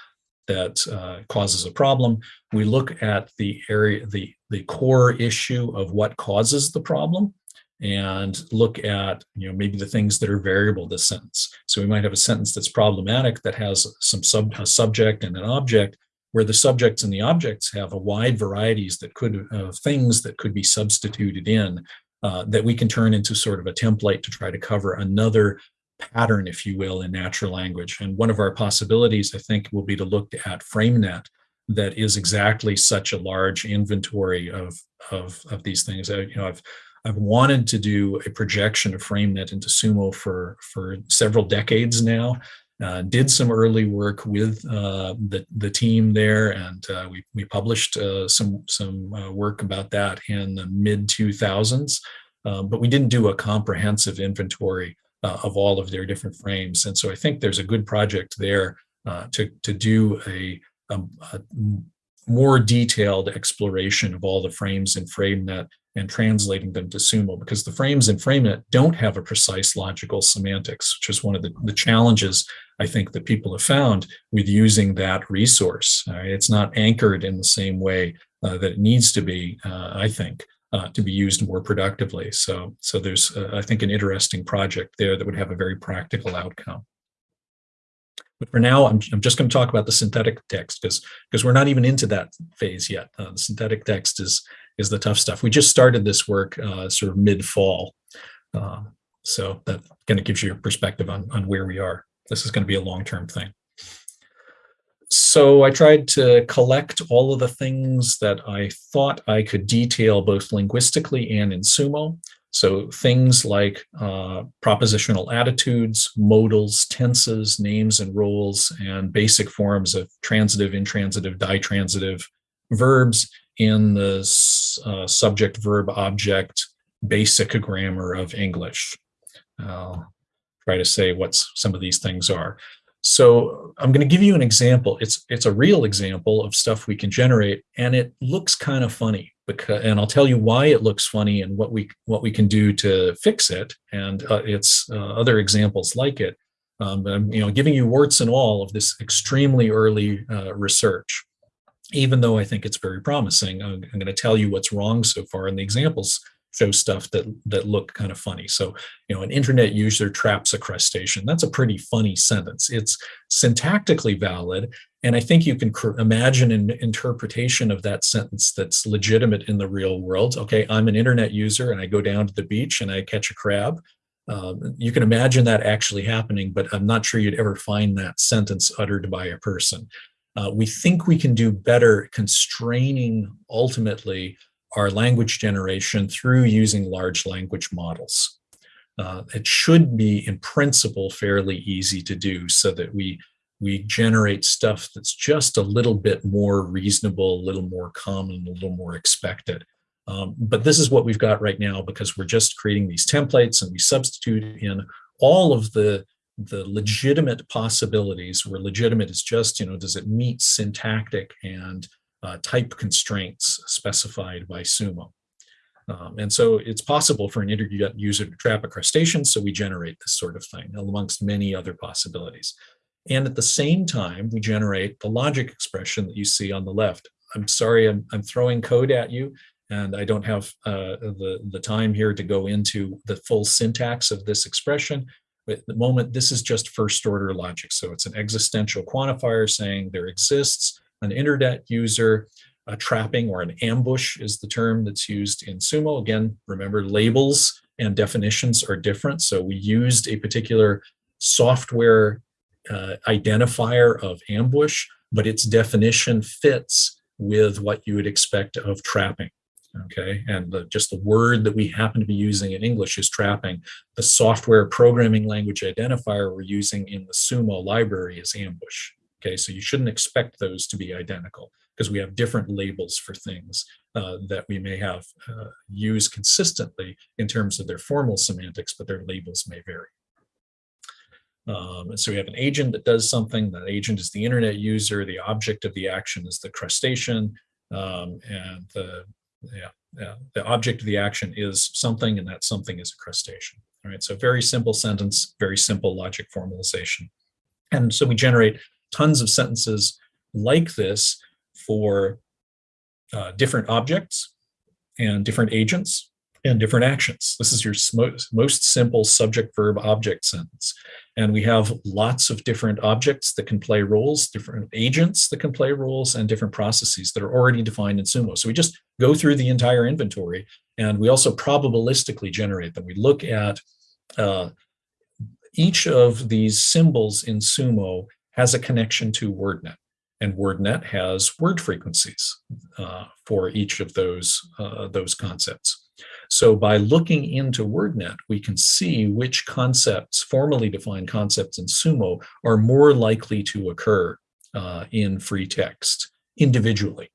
that uh, causes a problem. We look at the area, the, the core issue of what causes the problem and look at, you know, maybe the things that are variable to sentence. So we might have a sentence that's problematic that has some sub, a subject and an object where the subjects and the objects have a wide varieties that could, uh, things that could be substituted in uh, that we can turn into sort of a template to try to cover another pattern, if you will, in natural language. And one of our possibilities, I think, will be to look at FrameNet that is exactly such a large inventory of, of, of these things. I, you know, I've, I've wanted to do a projection of FrameNet into Sumo for, for several decades now. Uh, did some early work with uh, the, the team there, and uh, we, we published uh, some, some uh, work about that in the mid 2000s. Um, but we didn't do a comprehensive inventory uh, of all of their different frames. And so I think there's a good project there to, to do a, a, a, more detailed exploration of all the frames in FrameNet and translating them to Sumo because the frames in FrameNet don't have a precise logical semantics, which is one of the, the challenges I think that people have found with using that resource. Uh, it's not anchored in the same way uh, that it needs to be, uh, I think uh, to be used more productively. So, so there's, uh, I think, an interesting project there that would have a very practical outcome. But for now, I'm, I'm just going to talk about the synthetic text because because we're not even into that phase yet. Uh, the synthetic text is is the tough stuff. We just started this work uh, sort of mid fall, uh, so that kind of gives you a perspective on on where we are. This is going to be a long term thing so I tried to collect all of the things that I thought I could detail both linguistically and in Sumo. So things like uh, propositional attitudes, modals, tenses, names and roles, and basic forms of transitive, intransitive, ditransitive verbs in the uh, subject, verb, object, basic grammar of English. I'll try to say what some of these things are. So I'm going to give you an example. It's it's a real example of stuff we can generate, and it looks kind of funny because, and I'll tell you why it looks funny and what we what we can do to fix it, and uh, it's uh, other examples like it. Um, I'm you know giving you warts and all of this extremely early uh, research, even though I think it's very promising. I'm, I'm going to tell you what's wrong so far, in the examples show stuff that that look kind of funny. So, you know, an internet user traps a crustacean. That's a pretty funny sentence. It's syntactically valid, and I think you can imagine an interpretation of that sentence that's legitimate in the real world. Okay, I'm an internet user and I go down to the beach and I catch a crab. Um, you can imagine that actually happening, but I'm not sure you'd ever find that sentence uttered by a person. Uh, we think we can do better constraining ultimately our language generation through using large language models. Uh, it should be, in principle, fairly easy to do so that we we generate stuff that's just a little bit more reasonable, a little more common, a little more expected. Um, but this is what we've got right now because we're just creating these templates and we substitute in all of the the legitimate possibilities where legitimate is just, you know, does it meet syntactic and uh, type constraints specified by Sumo. Um, and so it's possible for an internet user to trap a crustacean, so we generate this sort of thing amongst many other possibilities. And at the same time, we generate the logic expression that you see on the left. I'm sorry, I'm, I'm throwing code at you, and I don't have uh, the, the time here to go into the full syntax of this expression. But at the moment, this is just first order logic. So it's an existential quantifier saying there exists an internet user a trapping or an ambush is the term that's used in Sumo. Again, remember labels and definitions are different. So we used a particular software uh, identifier of ambush, but its definition fits with what you would expect of trapping. Okay, and the, just the word that we happen to be using in English is trapping. The software programming language identifier we're using in the Sumo library is ambush. Okay, so you shouldn't expect those to be identical because we have different labels for things uh, that we may have uh, used consistently in terms of their formal semantics, but their labels may vary. Um, and so we have an agent that does something. That agent is the internet user. The object of the action is the crustacean. Um, and the, yeah, yeah, the object of the action is something, and that something is a crustacean. All right, so very simple sentence, very simple logic formalization. And so we generate tons of sentences like this for uh, different objects and different agents and different actions. This is your most, simple subject verb object sentence. And we have lots of different objects that can play roles, different agents that can play roles, and different processes that are already defined in Sumo. So we just go through the entire inventory and we also probabilistically generate them. We look at uh, each of these symbols in Sumo has a connection to WordNet. And WordNet has word frequencies uh, for each of those, uh, those concepts. So by looking into WordNet, we can see which concepts, formally defined concepts in Sumo, are more likely to occur uh, in free text individually.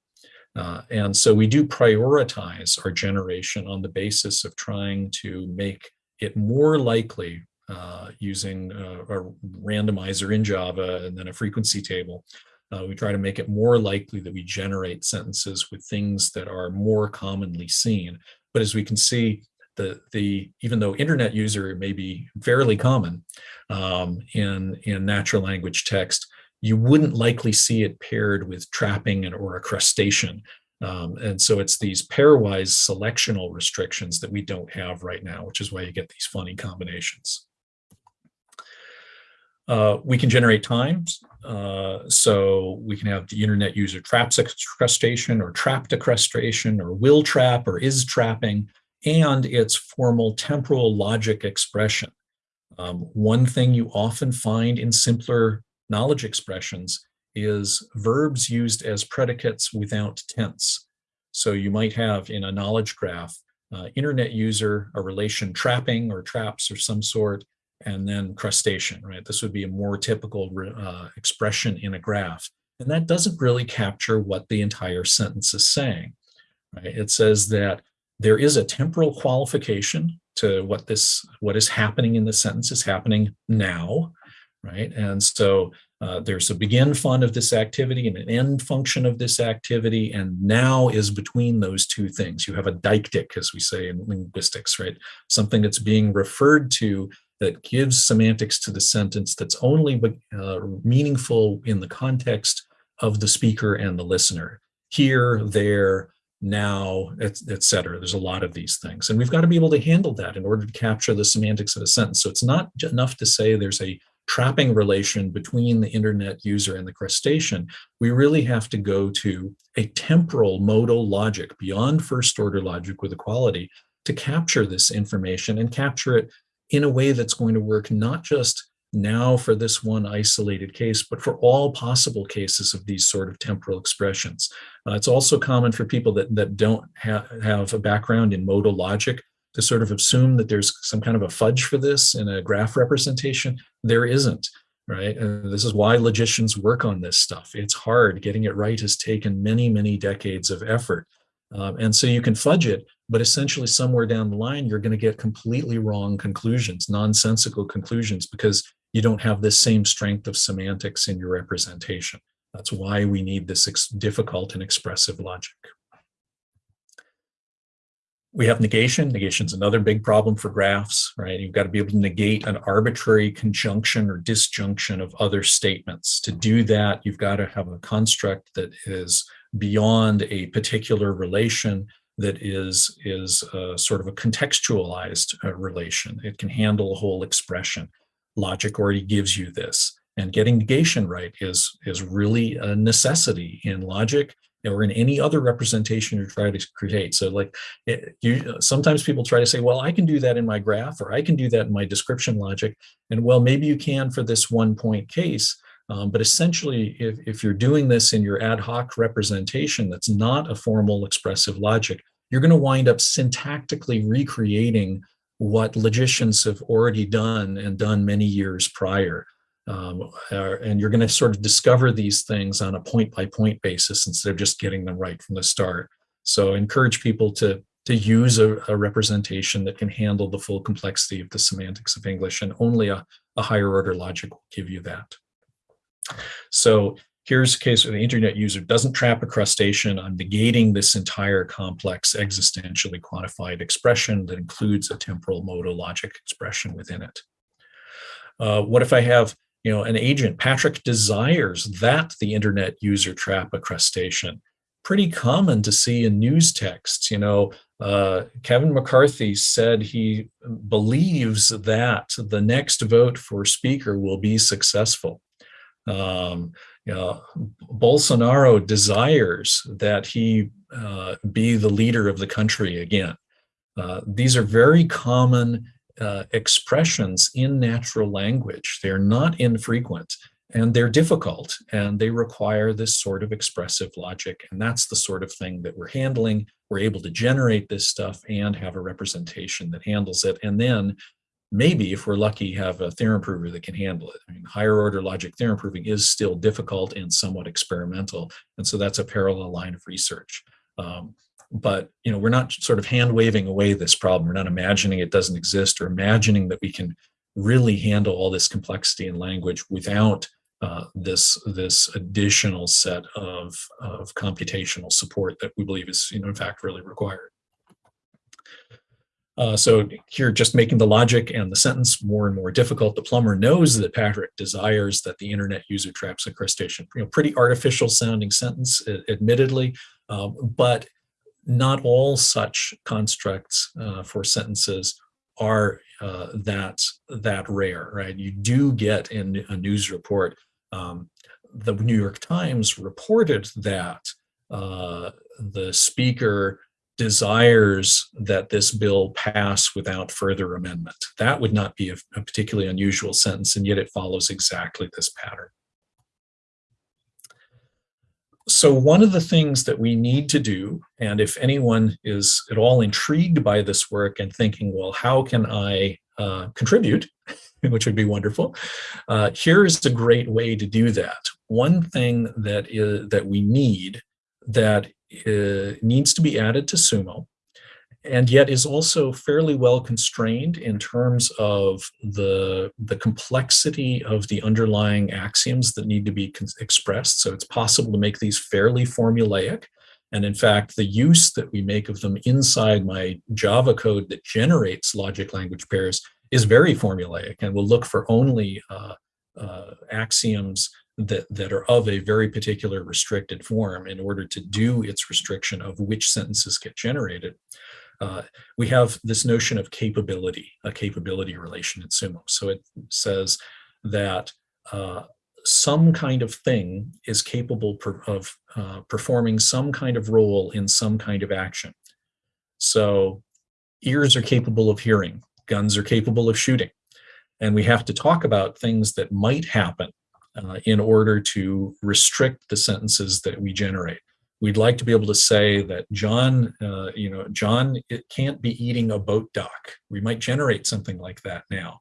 Uh, and so we do prioritize our generation on the basis of trying to make it more likely uh, using a, a, randomizer in Java and then a frequency table. Uh, we try to make it more likely that we generate sentences with things that are more commonly seen. But as we can see, the, the even though internet user may be fairly common um, in, in natural language text, you wouldn't likely see it paired with trapping and, or a crustacean. Um, and so it's these pairwise selectional restrictions that we don't have right now, which is why you get these funny combinations. Uh, we can generate times. Uh, so we can have the internet user traps a crustacean or trapped a crustacean or will trap or is trapping and its formal temporal logic expression. Um, one thing you often find in simpler knowledge expressions is verbs used as predicates without tense. So you might have in a knowledge graph, uh, internet user, a relation trapping or traps or some sort, and then crustacean, right? This would be a more typical uh, expression in a graph. And that doesn't really capture what the entire sentence is saying. Right? It says that there is a temporal qualification to what this what is happening in the sentence is happening now. right? And so uh, there's a begin fun of this activity and an end function of this activity, and now is between those two things. You have a deictic, as we say in linguistics, right? Something that's being referred to that gives semantics to the sentence that's only uh, meaningful in the context of the speaker and the listener. Here, there, now, etc. There's a lot of these things. And we've got to be able to handle that in order to capture the semantics of a sentence. So it's not enough to say there's a trapping relation between the internet user and the crustacean. We really have to go to a temporal modal logic beyond first order logic with equality to capture this information and capture it in a way that's going to work not just now for this one isolated case, but for all possible cases of these sort of temporal expressions. Uh, it's also common for people that, that don't ha have a background in modal logic to sort of assume that there's some kind of a fudge for this in a graph representation. There isn't, right? And this is why logicians work on this stuff. It's hard. Getting it right has taken many, many decades of effort. Um, and so you can fudge it, but essentially somewhere down the line, you're going to get completely wrong conclusions, nonsensical conclusions, because you don't have this same strength of semantics in your representation. That's why we need this difficult and expressive logic. We have negation. Negation is another big problem for graphs, right? You've got to be able to negate an arbitrary conjunction or disjunction of other statements. To do that, you've got to have a construct that is beyond a particular relation that is, is a sort of a contextualized uh, relation. It can handle a whole expression. Logic already gives you this. And getting negation right is, is really a necessity in logic or in any other representation you try to create. So like it, you, sometimes people try to say, well, I can do that in my graph or I can do that in my description logic. And well, maybe you can for this one point case, um, but essentially, if, if you're doing this in your ad hoc representation that's not a formal expressive logic, you're going to wind up syntactically recreating what logicians have already done and done many years prior. Um, and you're going to sort of discover these things on a point-by-point -point basis instead of just getting them right from the start. So encourage people to, to use a, a representation that can handle the full complexity of the semantics of English, and only a, a higher order logic will give you that. So here's a case where the internet user doesn't trap a crustacean. I'm negating this entire complex existentially quantified expression that includes a temporal modal logic expression within it. Uh, what if I have you know, an agent, Patrick desires that the internet user trap a crustacean. Pretty common to see in news texts, you know, uh, Kevin McCarthy said he believes that the next vote for speaker will be successful. Um, you know, Bolsonaro desires that he uh, be the leader of the country again. Uh, these are very common uh, expressions in natural language. They're not infrequent and they're difficult and they require this sort of expressive logic. And that's the sort of thing that we're handling. We're able to generate this stuff and have a representation that handles it. And then maybe if we're lucky have a theorem prover that can handle it. I mean, higher order logic theorem proving is still difficult and somewhat experimental. And so that's a parallel line of research. Um, but you know, we're not sort of hand waving away this problem. We're not imagining it doesn't exist or imagining that we can really handle all this complexity in language without uh, this this additional set of, of computational support that we believe is, you know, in fact, really required. Uh, so here, just making the logic and the sentence more and more difficult. The plumber knows that Patrick desires that the internet user traps a crustacean. You know, pretty artificial sounding sentence, admittedly, um, but not all such constructs uh, for sentences are uh, that that rare, right? You do get in a news report. Um, the New York Times reported that uh, the speaker desires that this bill pass without further amendment. That would not be a, a particularly unusual sentence, and yet it follows exactly this pattern so one of the things that we need to do, and if anyone is at all intrigued by this work and thinking, well, how can I uh, contribute, (laughs) which would be wonderful, uh, here is a great way to do that. One thing that is that we need that uh, needs to be added to Sumo and yet is also fairly well constrained in terms of the, the complexity of the underlying axioms that need to be expressed. So it's possible to make these fairly formulaic. And in fact, the use that we make of them inside my Java code that generates logic language pairs is very formulaic and will look for only uh, uh, axioms that, that are of a very particular restricted form in order to do its restriction of which sentences get generated. Uh, we have this notion of capability, a capability relation in Sumo. So it says that uh, some kind of thing is capable per, of uh, performing some kind of role in some kind of action. So ears are capable of hearing, guns are capable of shooting. And we have to talk about things that might happen uh, in order to restrict the sentences that we generate. We'd like to be able to say that John, uh, you know, John it can't be eating a boat dock. We might generate something like that now,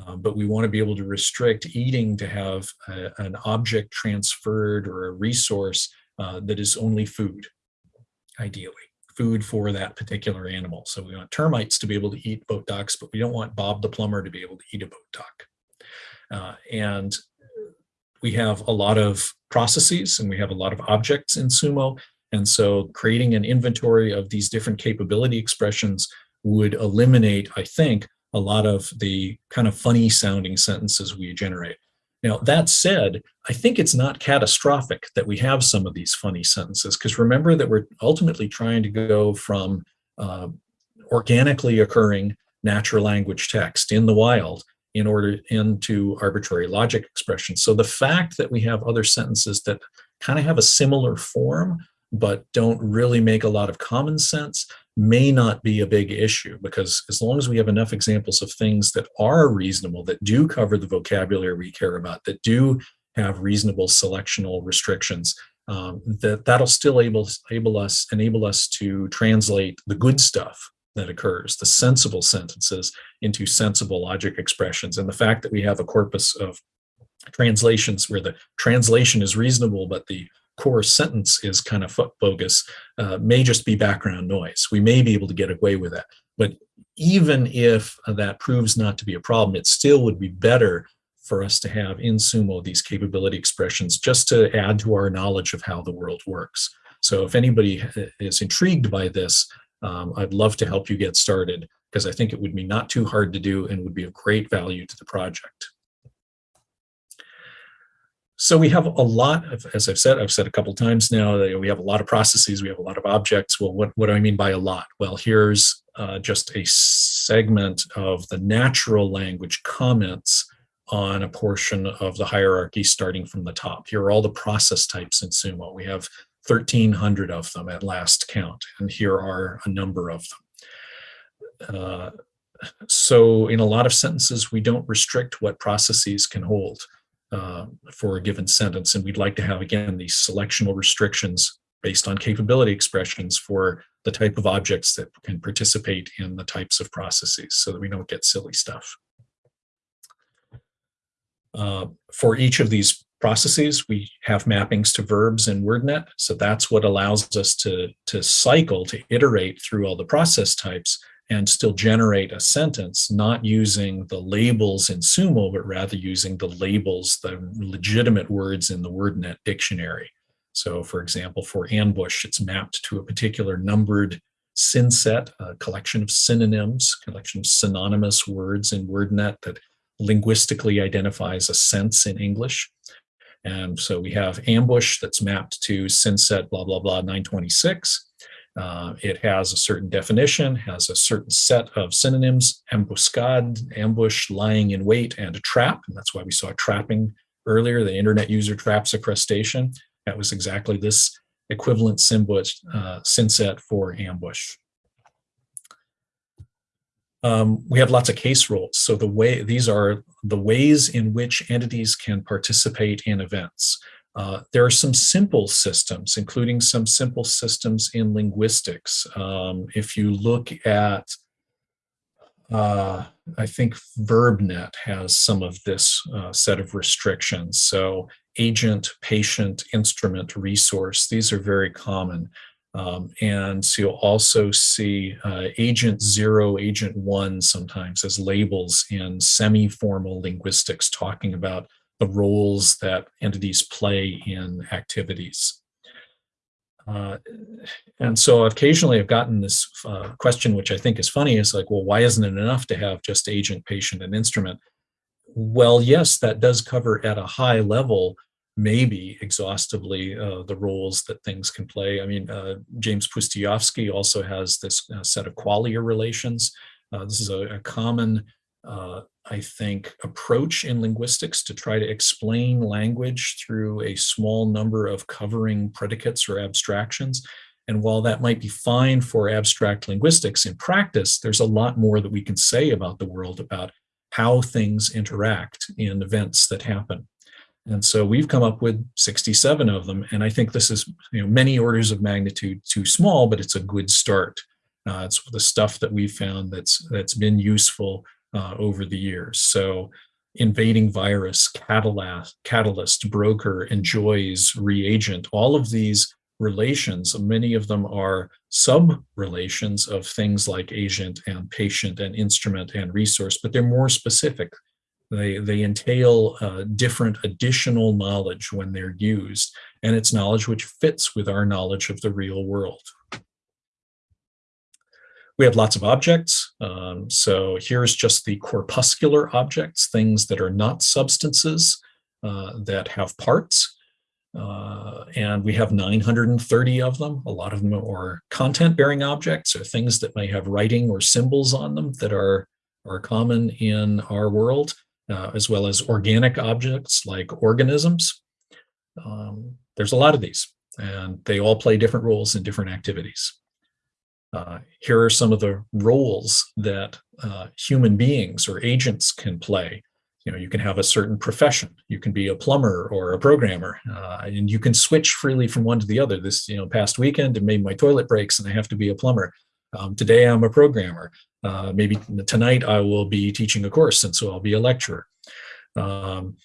uh, but we want to be able to restrict eating to have a, an object transferred or a resource uh, that is only food, ideally food for that particular animal. So we want termites to be able to eat boat docks, but we don't want Bob the plumber to be able to eat a boat dock. Uh, and we have a lot of processes and we have a lot of objects in Sumo. And so creating an inventory of these different capability expressions would eliminate, I think, a lot of the kind of funny sounding sentences we generate. Now, that said, I think it's not catastrophic that we have some of these funny sentences, because remember that we're ultimately trying to go from uh, organically occurring natural language text in the wild in order into arbitrary logic expressions. So the fact that we have other sentences that kind of have a similar form, but don't really make a lot of common sense may not be a big issue because as long as we have enough examples of things that are reasonable, that do cover the vocabulary we care about, that do have reasonable selectional restrictions, um, that that'll still able, able us enable us to translate the good stuff that occurs, the sensible sentences into sensible logic expressions. And the fact that we have a corpus of translations where the translation is reasonable, but the core sentence is kind of bogus uh, may just be background noise. We may be able to get away with that. But even if that proves not to be a problem, it still would be better for us to have in Sumo these capability expressions just to add to our knowledge of how the world works. So if anybody is intrigued by this, um, I'd love to help you get started because I think it would be not too hard to do and would be of great value to the project. So we have a lot of, as I've said, I've said a couple times now, we have a lot of processes, we have a lot of objects. Well, what, what do I mean by a lot? Well, here's uh, just a segment of the natural language comments on a portion of the hierarchy starting from the top. Here are all the process types in Sumo. We have 1,300 of them at last count, and here are a number of them. Uh, so in a lot of sentences, we don't restrict what processes can hold uh, for a given sentence, and we'd like to have, again, these selectional restrictions based on capability expressions for the type of objects that can participate in the types of processes so that we don't get silly stuff. Uh, for each of these processes. We have mappings to verbs in WordNet. So that's what allows us to, to cycle, to iterate through all the process types and still generate a sentence, not using the labels in Sumo, but rather using the labels, the legitimate words in the WordNet dictionary. So for example, for ambush, it's mapped to a particular numbered synset, a collection of synonyms, collection of synonymous words in WordNet that linguistically identifies a sense in English. And so we have ambush that's mapped to synset blah, blah, blah 926. Uh, it has a certain definition, has a certain set of synonyms, embuscade, ambush, lying in wait, and a trap. And that's why we saw trapping earlier. The internet user traps a crustacean. That was exactly this equivalent uh, synset for ambush. Um, we have lots of case rules. So the way these are the ways in which entities can participate in events. Uh, there are some simple systems, including some simple systems in linguistics. Um, if you look at, uh, I think VerbNet has some of this uh, set of restrictions. So agent, patient, instrument, resource, these are very common. Um, and so you'll also see uh, agent zero, agent one sometimes as labels in semi-formal linguistics talking about the roles that entities play in activities. Uh, and so occasionally I've gotten this uh, question, which I think is funny, is like, well, why isn't it enough to have just agent, patient, and instrument? Well, yes, that does cover at a high level maybe exhaustively uh, the roles that things can play. I mean, uh, James Pustejovsky also has this uh, set of qualia relations. Uh, this is a, a common, uh, I think, approach in linguistics to try to explain language through a small number of covering predicates or abstractions. And while that might be fine for abstract linguistics, in practice, there's a lot more that we can say about the world, about how things interact in events that happen. And so we've come up with 67 of them. And I think this is you know, many orders of magnitude too small, but it's a good start. Uh, it's the stuff that we've found that's that's been useful uh, over the years. So invading virus, catalyst, catalyst, broker, enjoys, reagent, all of these relations, many of them are sub-relations of things like agent and patient and instrument and resource, but they're more specific. They, they entail uh, different additional knowledge when they're used, and it's knowledge which fits with our knowledge of the real world. We have lots of objects. Um, so here's just the corpuscular objects, things that are not substances uh, that have parts. Uh, and we have 930 of them. A lot of them are content-bearing objects or things that may have writing or symbols on them that are, are common in our world uh, as well as organic objects like organisms. Um, there's a lot of these, and they all play different roles in different activities. Uh, here are some of the roles that uh, human beings or agents can play. You know, you can have a certain profession. You can be a plumber or a programmer, uh, and you can switch freely from one to the other. This, you know, past weekend, and maybe my toilet breaks and I have to be a plumber. Um, today I'm a programmer. Uh, maybe tonight I will be teaching a course, and so I'll be a lecturer. Um,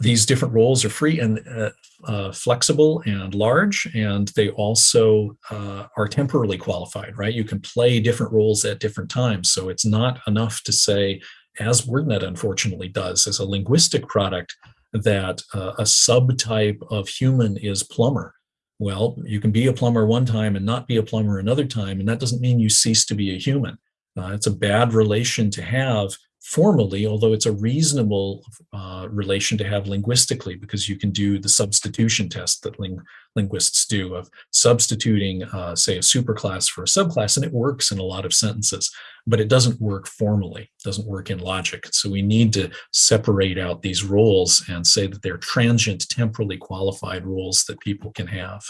these different roles are free and uh, uh, flexible and large, and they also uh, are temporally qualified, right? You can play different roles at different times. So it's not enough to say, as WordNet unfortunately does, as a linguistic product, that uh, a subtype of human is plumber. Well, you can be a plumber one time and not be a plumber another time, and that doesn't mean you cease to be a human. Uh, it's a bad relation to have formally, although it's a reasonable uh, relation to have linguistically, because you can do the substitution test that ling linguists do of substituting, uh, say, a superclass for a subclass, and it works in a lot of sentences, but it doesn't work formally, doesn't work in logic. So we need to separate out these roles and say that they're transient, temporally qualified roles that people can have.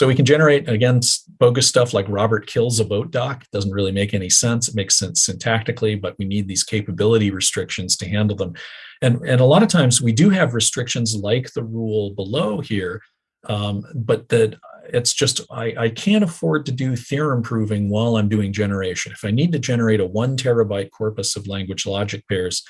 So we can generate, again, bogus stuff like Robert kills a boat dock. Doesn't really make any sense. It makes sense syntactically, but we need these capability restrictions to handle them. And, and a lot of times we do have restrictions like the rule below here, um, but that it's just, I, I can't afford to do theorem proving while I'm doing generation. If I need to generate a one terabyte corpus of language logic pairs,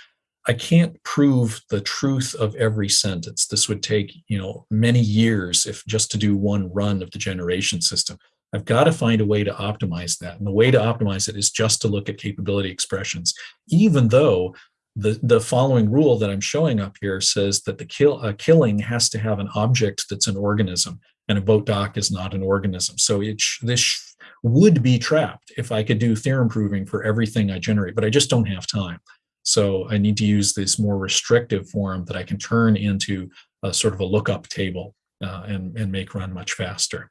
I can't prove the truth of every sentence. This would take, you know, many years if just to do one run of the generation system. I've got to find a way to optimize that. And the way to optimize it is just to look at capability expressions, even though the, the following rule that I'm showing up here says that the kill, a killing has to have an object that's an organism and a boat dock is not an organism. So it this would be trapped if I could do theorem proving for everything I generate, but I just don't have time. So I need to use this more restrictive form that I can turn into a sort of a lookup table uh, and, and make run much faster.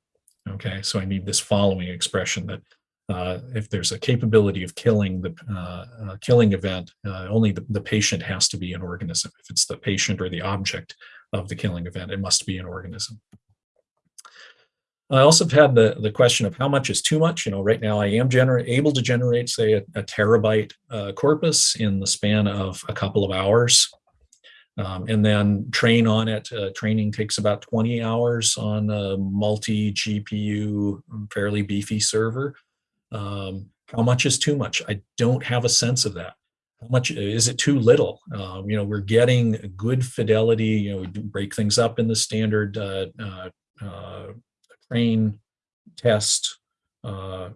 Okay, so I need this following expression that uh, if there's a capability of killing the uh, uh killing event, uh, only the, the patient has to be an organism. If it's the patient or the object of the killing event, it must be an organism. I also have had the, the question of how much is too much. You know, right now I am able to generate, say, a, a terabyte uh, corpus in the span of a couple of hours. Um, and then train on it. Uh, training takes about 20 hours on a multi-GPU, fairly beefy server. Um, how much is too much? I don't have a sense of that. How much is it too little? Um, you know, we're getting good fidelity. You know, we break things up in the standard uh, uh, uh train, test, uh,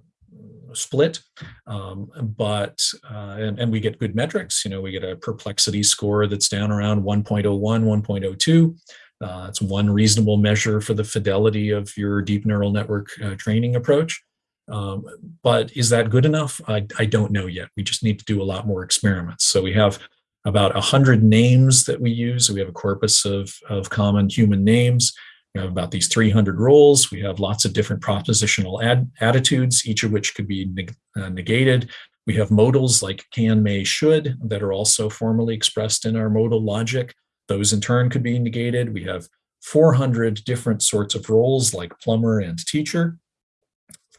split, um, but uh, and, and we get good metrics. You know, we get a perplexity score that's down around 1.01, 1.02. Uh, it's one reasonable measure for the fidelity of your deep neural network uh, training approach. Um, but is that good enough? I, I don't know yet. We just need to do a lot more experiments. So we have about 100 names that we use. We have a corpus of, of common human names. We have about these 300 roles. We have lots of different propositional ad, attitudes, each of which could be neg uh, negated. We have modals like can, may, should that are also formally expressed in our modal logic. Those in turn could be negated. We have 400 different sorts of roles like plumber and teacher.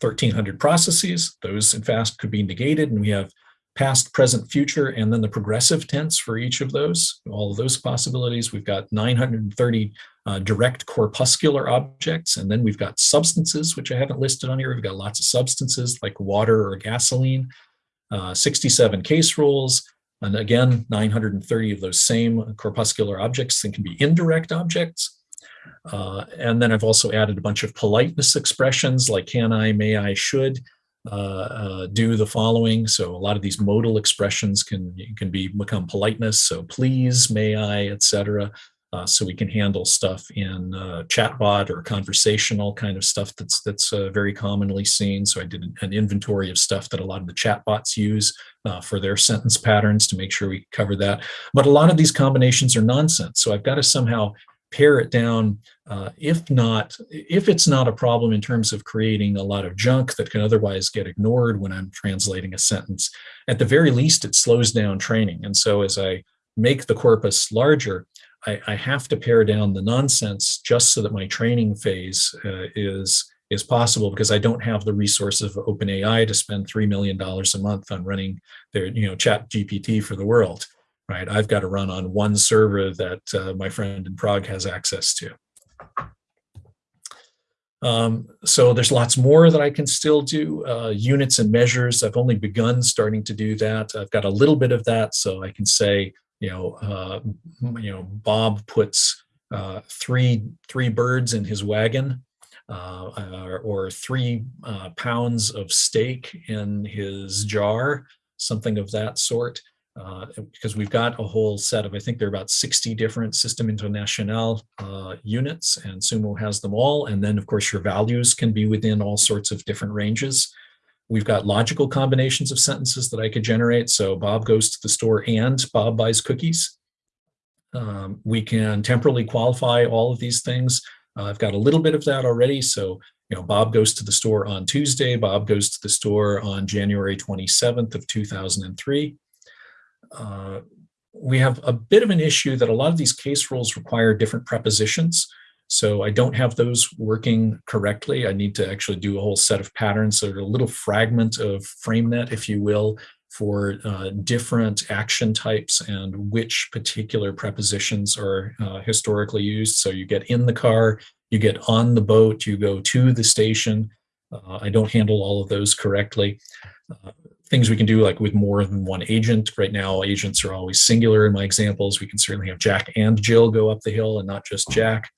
1300 processes. Those in fact could be negated and we have past, present, future, and then the progressive tense for each of those, all of those possibilities. We've got 930 uh, direct corpuscular objects, and then we've got substances, which I haven't listed on here. We've got lots of substances like water or gasoline, uh, 67 case rules, and again, 930 of those same corpuscular objects that can be indirect objects. Uh, and then I've also added a bunch of politeness expressions like can I, may I, should uh, uh, do the following. So a lot of these modal expressions can can be become politeness. So please, may I, etc. Uh, so we can handle stuff in uh, chatbot or conversational kind of stuff that's that's uh, very commonly seen. So I did an inventory of stuff that a lot of the chatbots use uh, for their sentence patterns to make sure we cover that. But a lot of these combinations are nonsense. So I've got to somehow pare it down uh, if not if it's not a problem in terms of creating a lot of junk that can otherwise get ignored when i'm translating a sentence at the very least it slows down training. And so as i make the corpus larger i, I have to pare down the nonsense just so that my training phase uh, is is possible because I don't have the resources of OpenAI to spend $3 million a month on running their, you know, ChatGPT for the world right? I've got to run on one server that uh, my friend in Prague has access to. Um, so there's lots more that I can still do. Uh, units and measures, I've only begun starting to do that. I've got a little bit of that, so I can say, you know, uh, you know, Bob puts uh, three three birds in his wagon, uh, or, or, three uh, pounds of steak in his jar, something of that sort uh, because we've got a whole set of, I think there are about 60 different System International uh, units and Sumo has them all. And then of course your values can be within all sorts of different ranges. We've got logical combinations of sentences that I could generate. So Bob goes to the store and Bob buys cookies. Um, we can temporally qualify all of these things. Uh, I've got a little bit of that already. So, you know, Bob goes to the store on Tuesday. Bob goes to the store on January 27th of 2003 uh, we have a bit of an issue that a lot of these case rules require different prepositions. So I don't have those working correctly. I need to actually do a whole set of patterns. So a little fragment of FrameNet, if you will, for uh, different action types and which particular prepositions are uh, historically used. So you get in the car, you get on the boat, you go to the station. Uh, I don't handle all of those correctly. Things we can do like with more than one agent. Right now, agents are always singular in my examples. We can certainly have Jack and Jill go up the hill and not just Jack.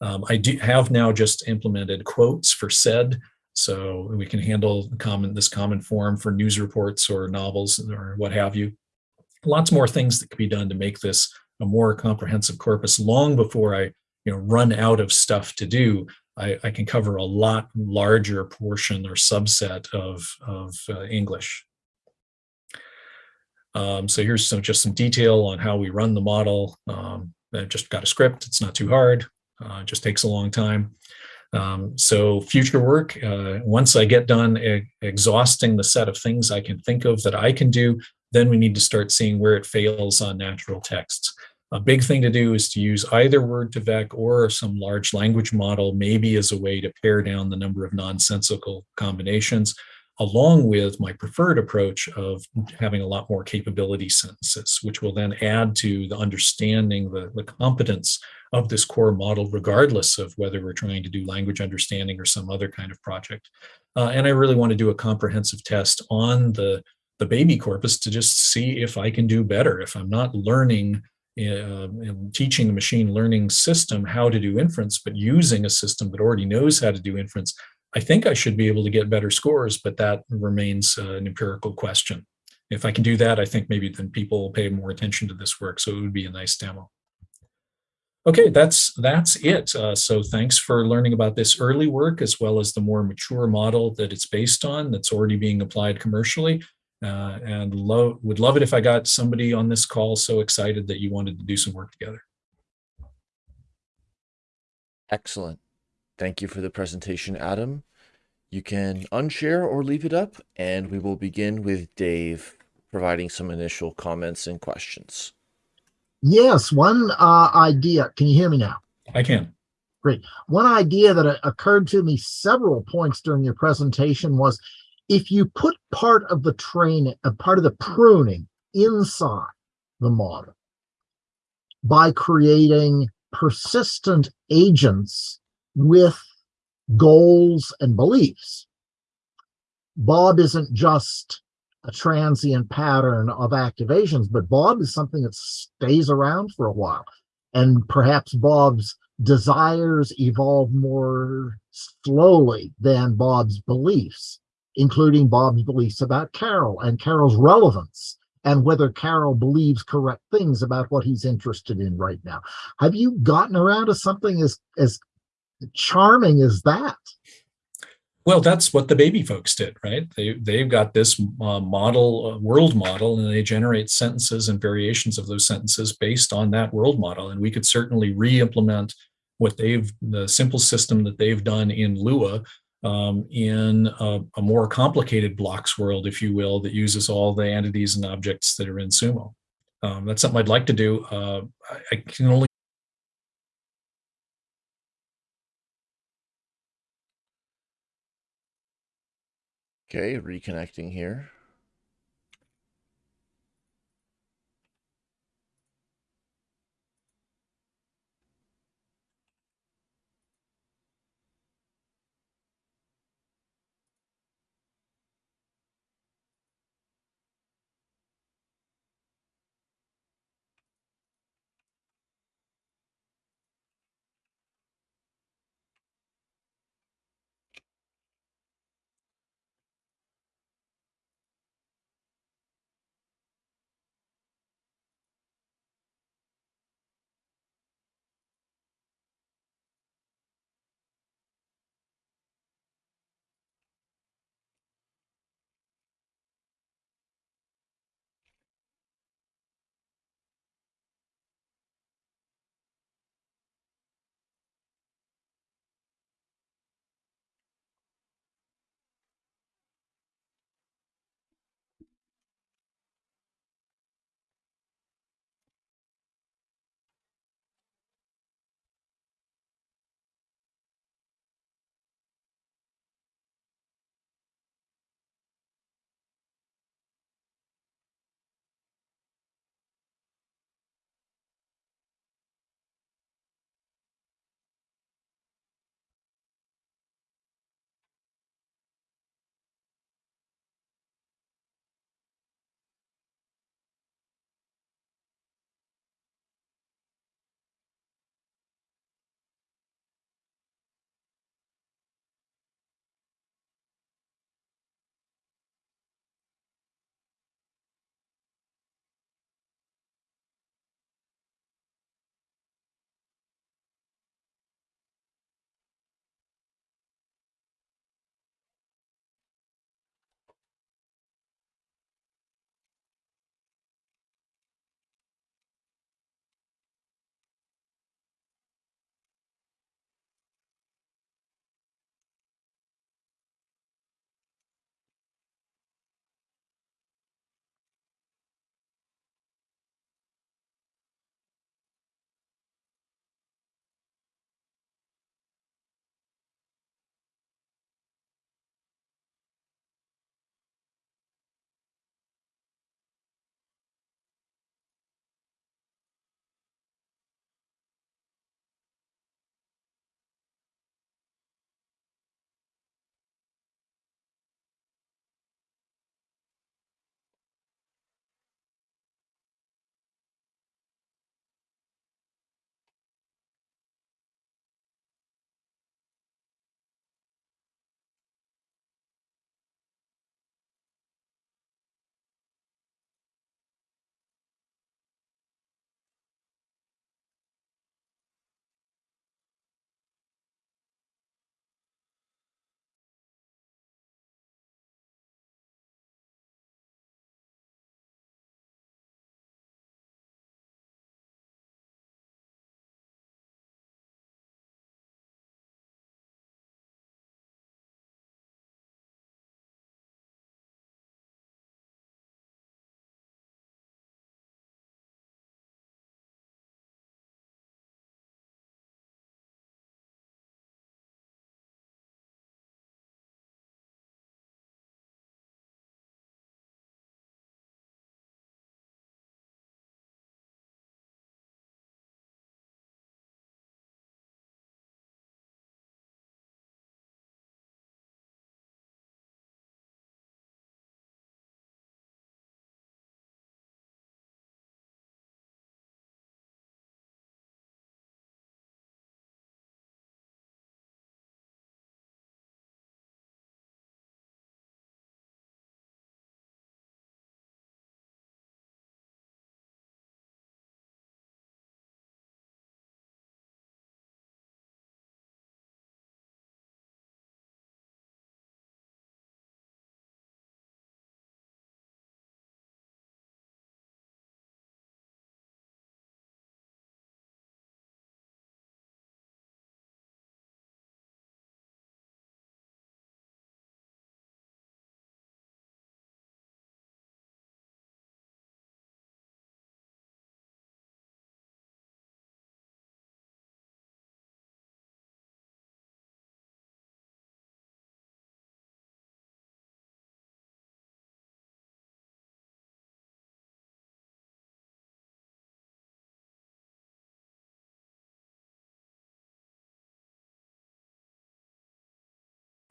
Um, I do have now just implemented quotes for said, so we can handle common this common form for news reports or novels or what have you. Lots more things that can be done to make this a more comprehensive corpus long before I you know run out of stuff to do I, I, can cover a lot larger portion or subset of, of uh, English. Um, so here's some just some detail on how we run the model. Um, I just got a script. It's not too hard. Uh, just takes a long time. Um, so future work, uh, once I get done exhausting the set of things I can think of that I can do, then we need to start seeing where it fails on natural texts. A big thing to do is to use either Word2Vec or some large language model, maybe as a way to pare down the number of nonsensical combinations along with my preferred approach of having a lot more capability sentences, which will then add to the understanding, the, the competence of this core model, regardless of whether we're trying to do language understanding or some other kind of project. Uh, and I really want to do a comprehensive test on the, the bAbI corpus to just see if I can do better, if I'm not learning teaching a machine learning system how to do inference, but using a system that already knows how to do inference, I think I should be able to get better scores, but that remains uh, an empirical question. If I can do that, I think maybe then people will pay more attention to this work. So it would be a nice demo. Okay, that's that's it. Uh, so thanks for learning about this early work as well as the more mature model that it's based on that's already being applied commercially. Uh, and love, would love it if I got somebody on this call so excited that you wanted to do some work together. Excellent. Thank you for the presentation, Adam. You can unshare or leave it up, and we will begin with Dave providing some initial comments and questions. Yes, one uh, idea. Can you hear me now? I can. Great. One idea that occurred to me several points during your presentation was if you put part of the training, a uh, part of the pruning inside the model by creating persistent agents with goals and beliefs, Bob isn't just a transient pattern of activations, but Bob is something that stays around for a while. And perhaps Bob's desires evolve more slowly than Bob's beliefs, including Bob's beliefs about Carol and Carol's relevance and whether Carol believes correct things about what he's interested in right now. Have you gotten around to something as, as charming as that? Well, that's what the bAbI folks did, right? They, they've got this uh, model, uh, world model, and they generate sentences and variations of those sentences based on that world model. And we could certainly re-implement what they've, the simple system that they've done in Lua um, in a, a, more complicated blocks world, if you will, that uses all the entities and objects that are in Sumo. Um, that's something I'd like to do. Uh, I, I can only Okay, reconnecting here.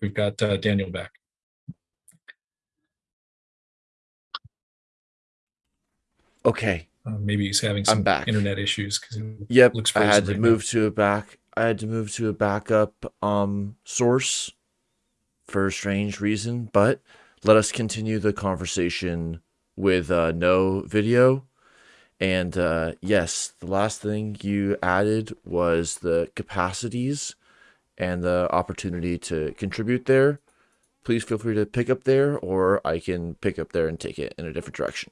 We've got uh, Daniel back. Okay. Uh, maybe he's having I'm some back. internet issues because Yep. Looks I had to right now. move to a back. I had to move to a backup um source for a strange reason, but let us continue the conversation with uh, no video. And uh, yes, the last thing you added was the capacities and the opportunity to contribute there. Please feel free to pick up there, or I can pick up there and take it in a different direction.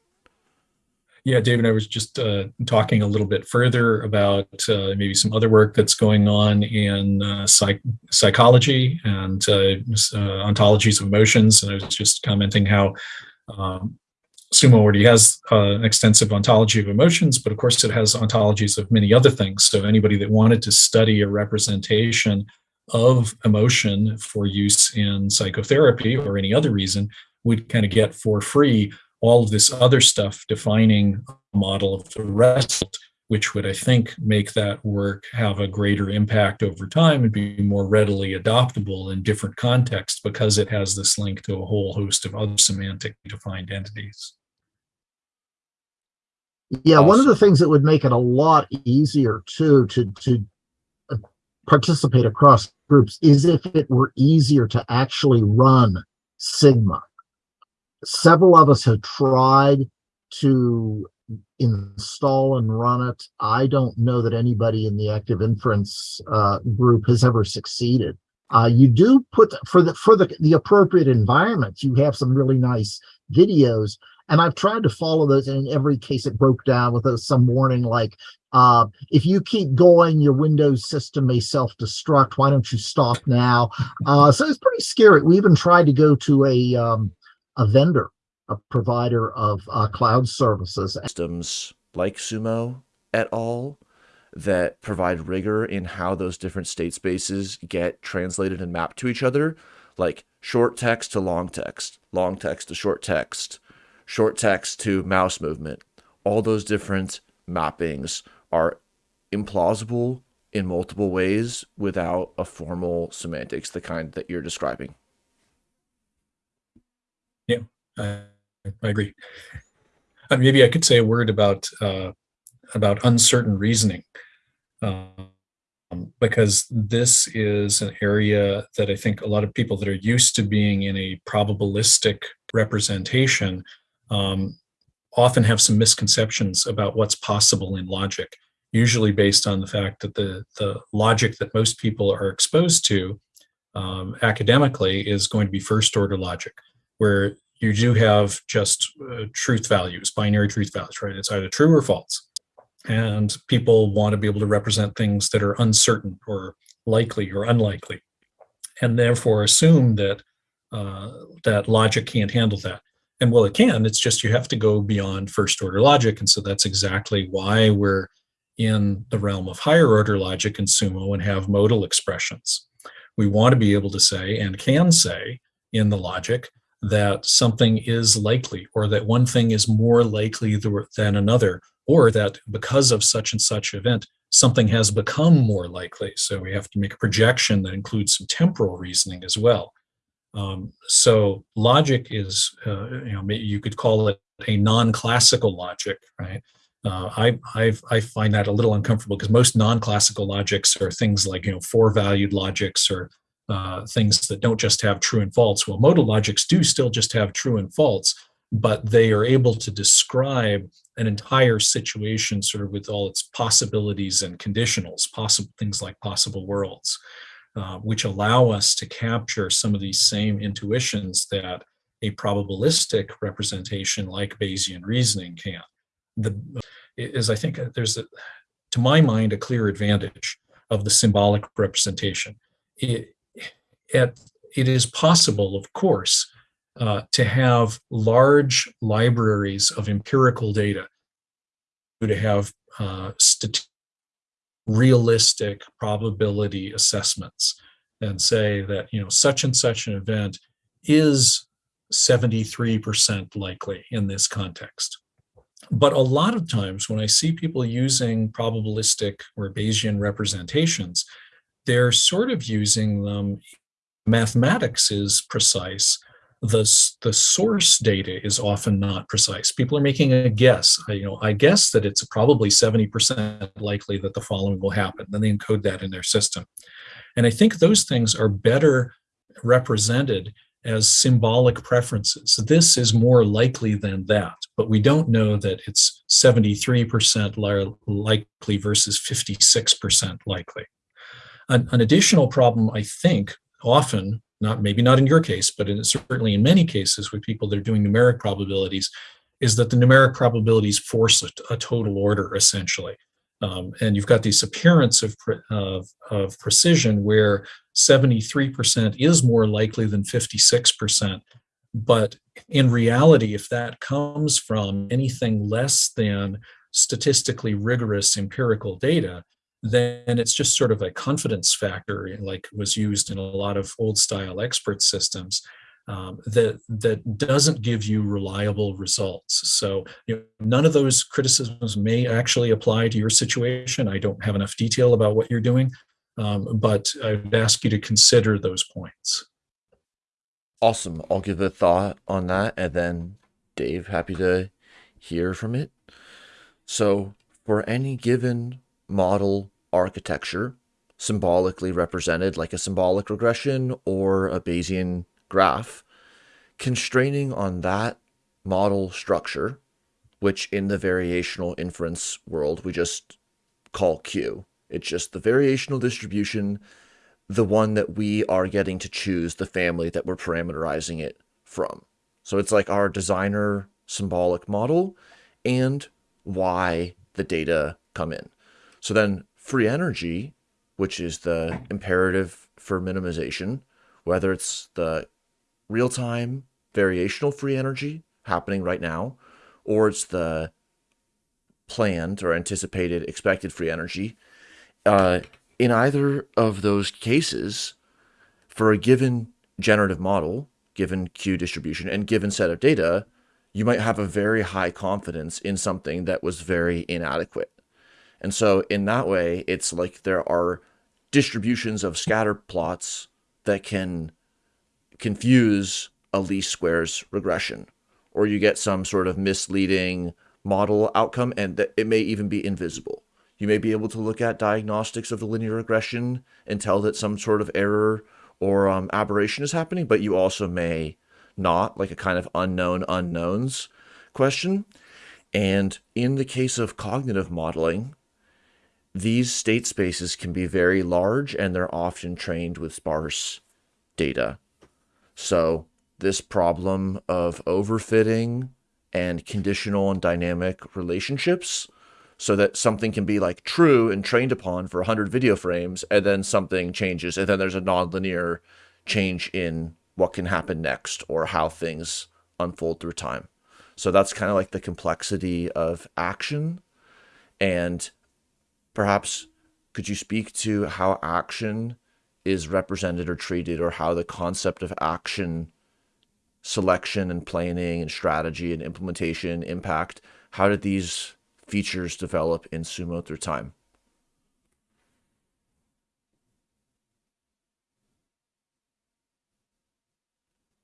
Yeah, David, I was just uh, talking a little bit further about uh, maybe some other work that's going on in uh, psych- psychology and uh, uh, ontologies of emotions. And I was just commenting how um, Sumo already has uh, an extensive ontology of emotions, but of course it has ontologies of many other things. So anybody that wanted to study a representation of emotion for use in psychotherapy or any other reason would kind of get for free all of this other stuff defining a model of the rest, which would, I think, make that work have a greater impact over time and be more readily adoptable in different contexts because it has this link to a whole host of other semantic defined entities. Yeah, one of the things that would make it a lot easier too to to uh, participate across groups is if it were easier to actually run Sigma. Several of us have tried to install and run it. I don't know that anybody in the active inference uh, group has ever succeeded. Uh, you do put for the for the the appropriate environments. You have some really nice videos and I've tried to follow those, and in every case, it broke down with a, some warning like, uh, if you keep going, your Windows system may self-destruct. Why don't you stop now? Uh, so it's pretty scary. We even tried to go to a um, a vendor, a provider of uh, cloud services, systems like Sumo et al. that provide rigor in how those different state spaces get translated and mapped to each other, like short text to long text, long text to short text, short text to mouse movement. All those different mappings are implausible in multiple ways without a formal semantics, the kind that you're describing. I, I agree. Maybe I could say a word about uh, about uncertain reasoning, um, because this is an area that I think a lot of people that are used to being in a probabilistic representation um, often have some misconceptions about what's possible in logic. Usually based on the fact that the the logic that most people are exposed to um, academically is going to be first order logic, where you do have just uh, truth values, binary truth values, right? It's either true or false. And people want to be able to represent things that are uncertain or likely or unlikely, and therefore assume that uh, that logic can't handle that. And well, it can. It's just you have to go beyond first order logic, and so that's exactly why we're in the realm of higher order logic in Sumo and have modal expressions. We want to be able to say and can say in the logic that something is likely or that one thing is more likely than another or that because of such and such event something has become more likely so we have to make a projection that includes some temporal reasoning as well um, so logic is uh, you know you could call it a non-classical logic right uh, I, I I find that a little uncomfortable because most non-classical logics are things like you know four-valued logics or uh, things that don't just have true and false. Well, modal logics do still just have true and false, but they are able to describe an entire situation sort of with all its possibilities and conditionals, possible things like possible worlds, uh, which allow us to capture some of these same intuitions that a probabilistic representation like Bayesian reasoning can. The is I think there's a, to my mind a clear advantage of the symbolic representation. It, it, it is possible, of course, uh, to have large libraries of empirical data, to have uh, stat- realistic probability assessments, and say that you know such and such an event is 73% likely in this context. But a lot of times when I see people using probabilistic or Bayesian representations, they're sort of using them mathematics is precise, the, the source data is often not precise. People are making a guess. I, you know, I guess that it's probably 70% likely that the following will happen. Then they encode that in their system. And I think those things are better represented as symbolic preferences. This is more likely than that, but we don't know that it's 73% likely versus 56% likely. An, an, additional problem, I think, often, not maybe not in your case, but in, certainly in many cases with people that are doing numeric probabilities, is that the numeric probabilities force a, a total order, essentially. Um, and you've got this appearance of, of, of precision where 73% is more likely than 56%. But in reality, if that comes from anything less than statistically rigorous empirical data, then it's just sort of a confidence factor, like was used in a lot of old style expert systems um, that that doesn't give you reliable results. So you know, none of those criticisms may actually apply to your situation. I don't have enough detail about what you're doing, um, but I would ask you to consider those points. Awesome. I'll give a thought on that, and then Dave, happy to hear from it. So for any given model architecture, symbolically represented like a symbolic regression or a Bayesian graph, constraining on that model structure, which in the variational inference world we just call Q. It's just the variational distribution, the one that we are getting to choose the family that we're parameterizing it from. So it's like our designer symbolic model and why the data come in. So then free energy, which is the imperative for minimization, whether it's the real-time variational free energy happening right now, or it's the planned or anticipated expected free energy. Uh, in either of those cases, for a given generative model, given Q distribution and given set of data, you might have a very high confidence in something that was very inadequate. And so in that way, it's like there are distributions of scatter plots that can confuse a least squares regression, or you get some sort of misleading model outcome, and that it may even be invisible. You may be able to look at diagnostics of the linear regression and tell that some sort of error or um, aberration is happening, but you also may not, like a kind of unknown unknowns question. And in the case of cognitive modeling, these state spaces can be very large and they're often trained with sparse data. So this problem of overfitting and conditional and dynamic relationships so that something can be like true and trained upon for 100 video frames and then something changes and then there's a nonlinear change in what can happen next or how things unfold through time. So that's kind of like the complexity of action and perhaps could you speak to how action is represented or treated or how the concept of action selection and planning and strategy and implementation impact how did these features develop in sumo through time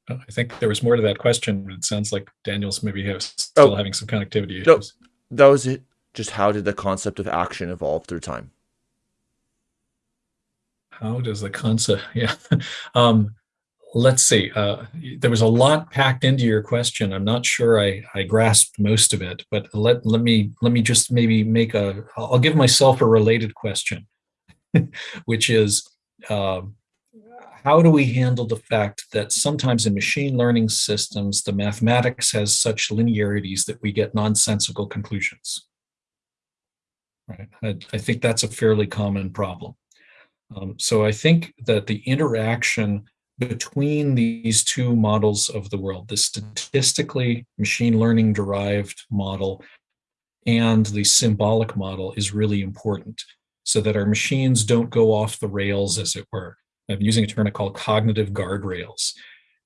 oh, I think there was more to that question. but It sounds like Daniel's maybe have, oh. still oh, having some connectivity issues. No, that was it. Just how did the concept of action evolve through time? how does the concept (laughs) yeah. Um, let's see uh, there was a lot packed into your question. I'm not sure i i grasped most of it but let let me let me just maybe make a i'll give myself a related question (laughs) which is uh, how do we handle the fact that sometimes in machine learning systems the mathematics has such linearities that we get nonsensical conclusions right I, I think that's a fairly common problem um, so I think that the interaction between these two models of the world, the statistically machine learning derived model and the symbolic model is really important so that our machines don't go off the rails, as it were. I'm using a term I call cognitive guardrails.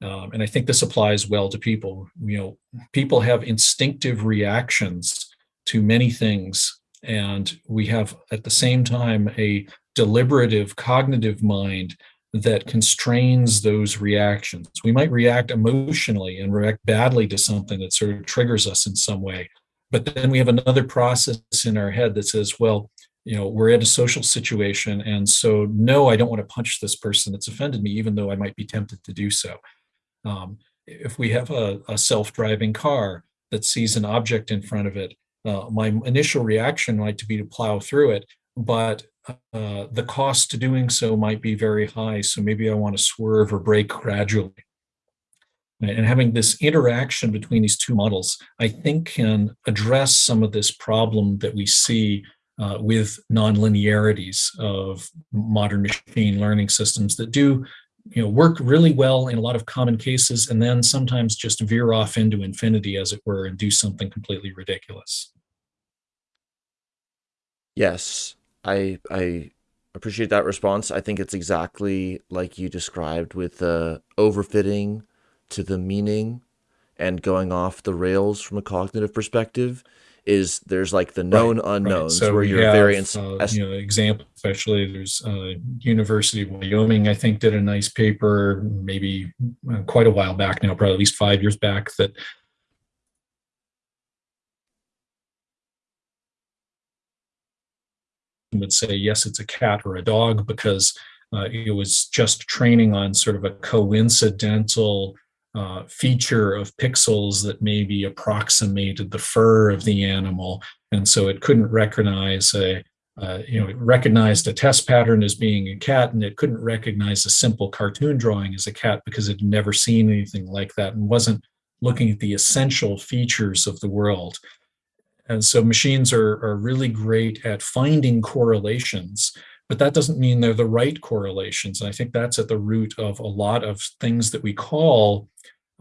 Um, and I think this applies well to people. You know, people have instinctive reactions to many things and we have at the same time a deliberative cognitive mind that constrains those reactions. We might react emotionally and react badly to something that sort of triggers us in some way. But then we have another process in our head that says, well, you know, we're in a social situation. And so, no, I don't want to punch this person that's offended me, even though I might be tempted to do so. Um, if we have a, a self-driving car that sees an object in front of it, uh, my initial reaction might be to plow through it, but uh, the cost to doing so might be very high. So maybe I want to swerve or brake gradually. And having this interaction between these two models, I think can address some of this problem that we see uh, with nonlinearities of modern machine learning systems that do you know, work really well in a lot of common cases and then sometimes just veer off into infinity, as it were, and do something completely ridiculous. Yes, I I appreciate that response. I think it's exactly like you described with the overfitting to the meaning and going off the rails from a cognitive perspective is there's like the known right, unknowns right. so where you're have, very uh, you know example especially there's uh, university of wyoming i think did a nice paper maybe uh, quite a while back now probably at least five years back that would say yes it's a cat or a dog because uh, it was just training on sort of a coincidental uh, feature of pixels that maybe approximated the fur of the animal. And so it couldn't recognize a, uh, you know, it recognized a test pattern as being a cat and it couldn't recognize a simple cartoon drawing as a cat because it had never seen anything like that and wasn't looking at the essential features of the world. And so machines are, are really great at finding correlations but that doesn't mean they're the right correlations. And I think that's at the root of a lot of things that we call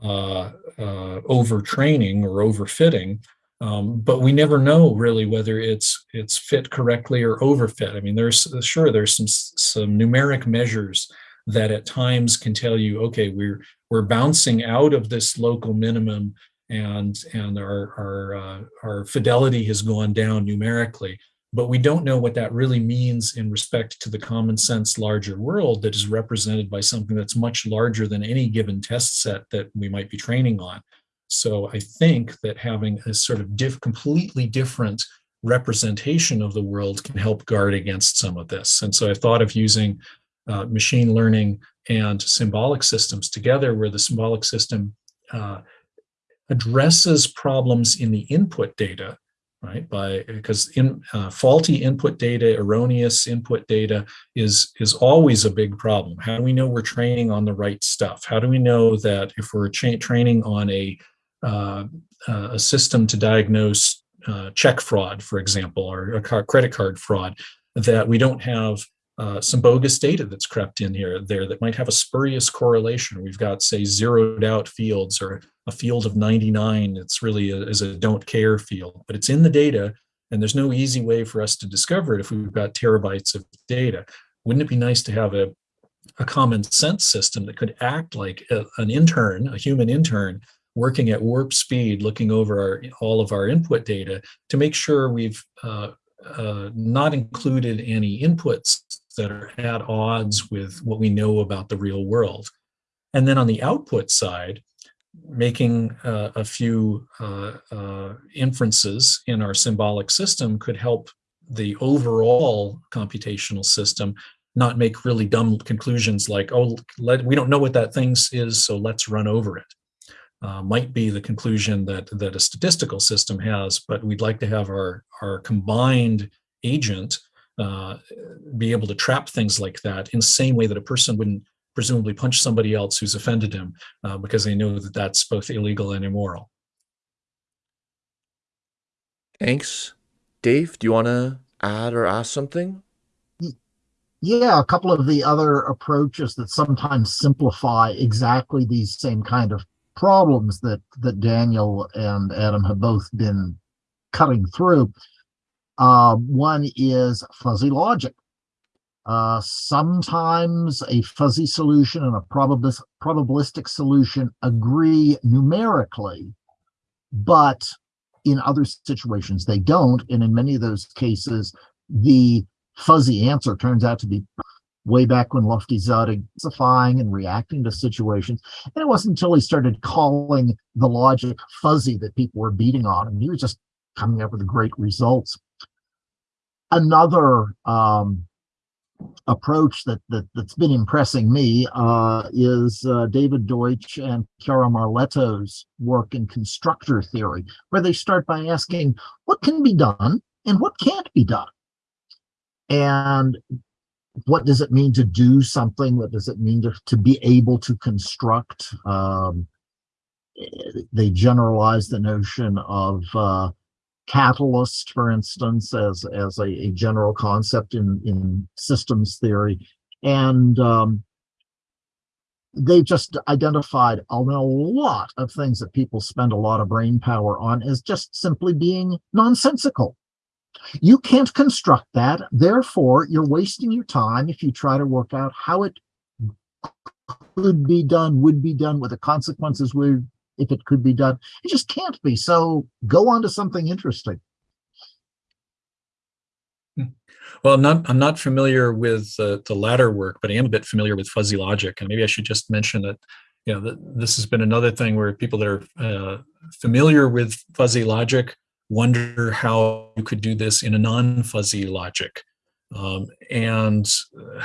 uh, uh, overtraining or overfitting. Um, but we never know really whether it's it's fit correctly or overfit. I mean, there's sure there's some some numeric measures that at times can tell you, okay, we're we're bouncing out of this local minimum and and our our uh, our fidelity has gone down numerically but we don't know what that really means in respect to the common sense larger world that is represented by something that's much larger than any given test set that we might be training on. So I think that having a sort of diff, completely different representation of the world can help guard against some of this. And so I thought of using uh, machine learning and symbolic systems together where the symbolic system uh, addresses problems in the input data right? By because in uh, faulty input data erroneous input data is is always a big problem. How do we know we're training on the right stuff? How do we know that if we're training on a uh, a system to diagnose uh, check fraud for example or a credit card fraud that we don't have uh, some bogus data that's crept in here there that might have a spurious correlation. We've got, say, zeroed out fields or a field of 99. It's really a, is a don't care field, but it's in the data, and there's no easy way for us to discover it if we've got terabytes of data. Wouldn't it be nice to have a, a common sense system that could act like a, an intern, a human intern, working at warp speed, looking over our, all of our input data to make sure we've uh, uh, not included any inputs that are at odds with what we know about the real world. And then on the output side, making uh, a few uh, uh, inferences in our symbolic system could help the overall computational system not make really dumb conclusions like, oh, let, we don't know what that thing is, so let's run over it. Uh, might be the conclusion that that a statistical system has, but we'd like to have our our combined agent uh, be able to trap things like that in the same way that a person wouldn't presumably punch somebody else who's offended him uh, because they know that that's both illegal and immoral. Thanks. Dave, do you want to add or ask something? Yeah, a couple of the other approaches that sometimes simplify exactly these same kind of problems that that Daniel and Adam have both been cutting through uh, one is fuzzy logic. Uh, sometimes a fuzzy solution and a probabilis probabilistic solution agree numerically, but in other situations they don't. And in many of those cases, the fuzzy answer turns out to be way back when Lotfi started specifying and reacting to situations. And it wasn't until he started calling the logic fuzzy that people were beating on him. He was just coming up with great results. Another um, approach that, that that's been impressing me uh, is uh, David Deutsch and Chiara Marletto's work in constructor theory, where they start by asking what can be done and what can't be done. And what does it mean to do something? What does it mean to, to be able to construct? Um, they generalize the notion of uh, catalyst, for instance, as, as a, a, general concept in, in systems theory. And um, they've just identified a lot of things that people spend a lot of brain power on as just simply being nonsensical. You can't construct that. Therefore, you're wasting your time if you try to work out how it could be done, would be done, what the consequences would, if it could be done. It just can't be. So go on to something interesting. Hmm. Well, I'm not, I'm not familiar with uh, the latter work, but I am a bit familiar with fuzzy logic. And maybe I should just mention that, you know, this has been another thing where people that are uh, familiar with fuzzy logic wonder how you could do this in a non-fuzzy logic. Um, and uh,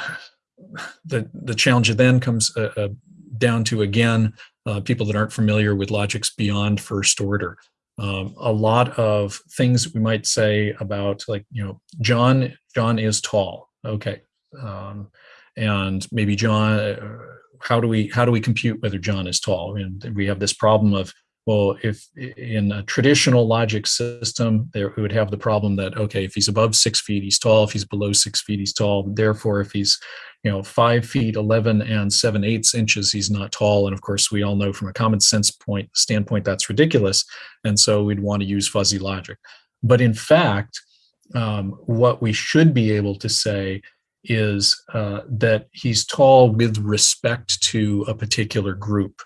(sighs) the, the challenge then comes uh, uh, down to, again, uh, people that aren't familiar with logics beyond first order. Um, a lot of things we might say about like, you know, John, John is tall. Okay. Um, and maybe John, uh, how do we, how do we compute whether John is tall? And we have this problem of well, if in a traditional logic system, there we would have the problem that, okay, if he's above six feet, he's tall. If he's below six feet, he's tall. Therefore, if he's, you know, five feet, 11 and seven eighths inches, he's not tall. And of course, we all know from a common sense point standpoint, that's ridiculous. And so we'd want to use fuzzy logic. But in fact, um, what we should be able to say is uh, that he's tall with respect to a particular group.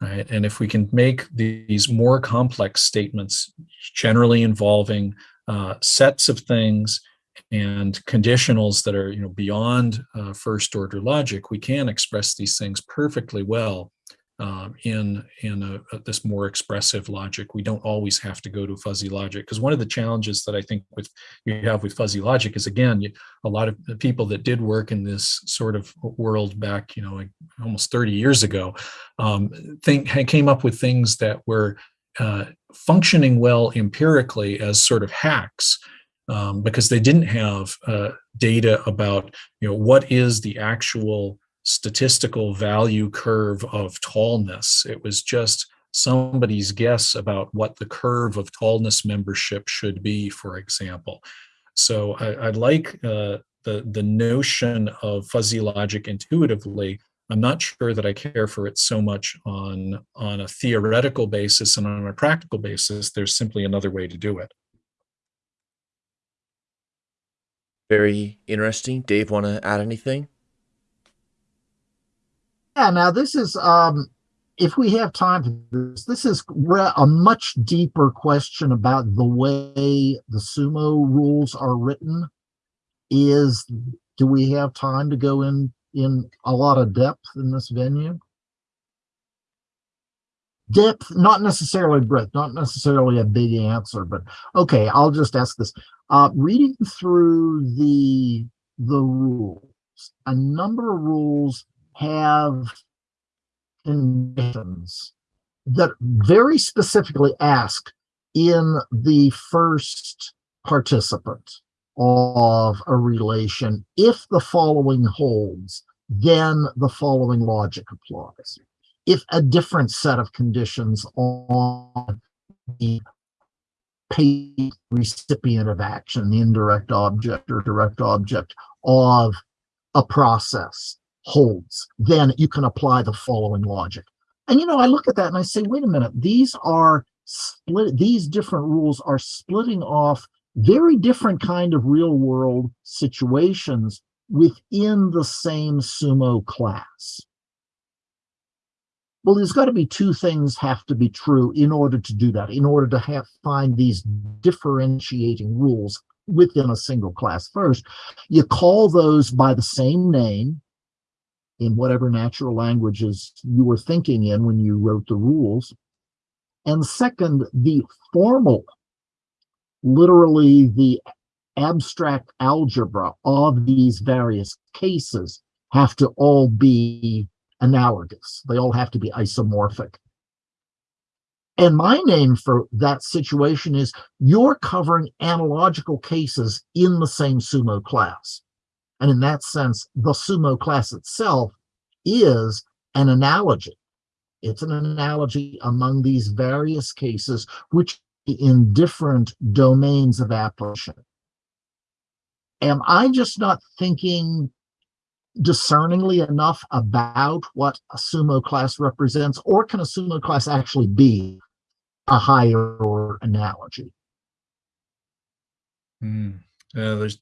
Right? And if we can make these more complex statements, generally involving uh, sets of things and conditionals that are you know beyond uh, first order logic, we can express these things perfectly well um, in in a, a, this more expressive logic. We don't always have to go to fuzzy logic because one of the challenges that I think with you have with fuzzy logic is again you, a lot of the people that did work in this sort of world back you know like almost 30 years ago um, think came up with things that were uh, functioning well empirically as sort of hacks um, because they didn't have uh, data about you know what is the actual statistical value curve of tallness. It was just somebody's guess about what the curve of tallness membership should be, for example. So I, I like uh, the, the notion of fuzzy logic intuitively. I'm not sure that I care for it so much on, on a theoretical basis and on a practical basis. There's simply another way to do it. Very interesting. Dave, want to add anything? Yeah, now this is, um, if we have time for this, this is a much deeper question about the way the sumo rules are written. Is, do we have time to go in, in a lot of depth in this venue? Depth, not necessarily breadth, not necessarily a big answer, but okay, I'll just ask this. Uh, reading through the, the rules, a number of rules have conditions that very specifically ask in the first participant of a relation, if the following holds, then the following logic applies. If a different set of conditions on the paid recipient of action, the indirect object or direct object of a process holds, then you can apply the following logic. And you know, I look at that and I say, wait a minute, these are split, these different rules are splitting off very different kind of real world situations within the same sumo class. Well, there's got to be two things have to be true in order to do that, in order to have find these differentiating rules within a single class first. You call those by the same name in whatever natural languages you were thinking in when you wrote the rules. And second, the formal, literally the abstract algebra of these various cases have to all be analogous. They all have to be isomorphic. And my name for that situation is you're covering analogical cases in the same sumo class. And in that sense, the sumo class itself is an analogy. It's an analogy among these various cases, which in different domains of application. Am I just not thinking discerningly enough about what a sumo class represents, or can a sumo class actually be a higher analogy. Mm. Uh, there's,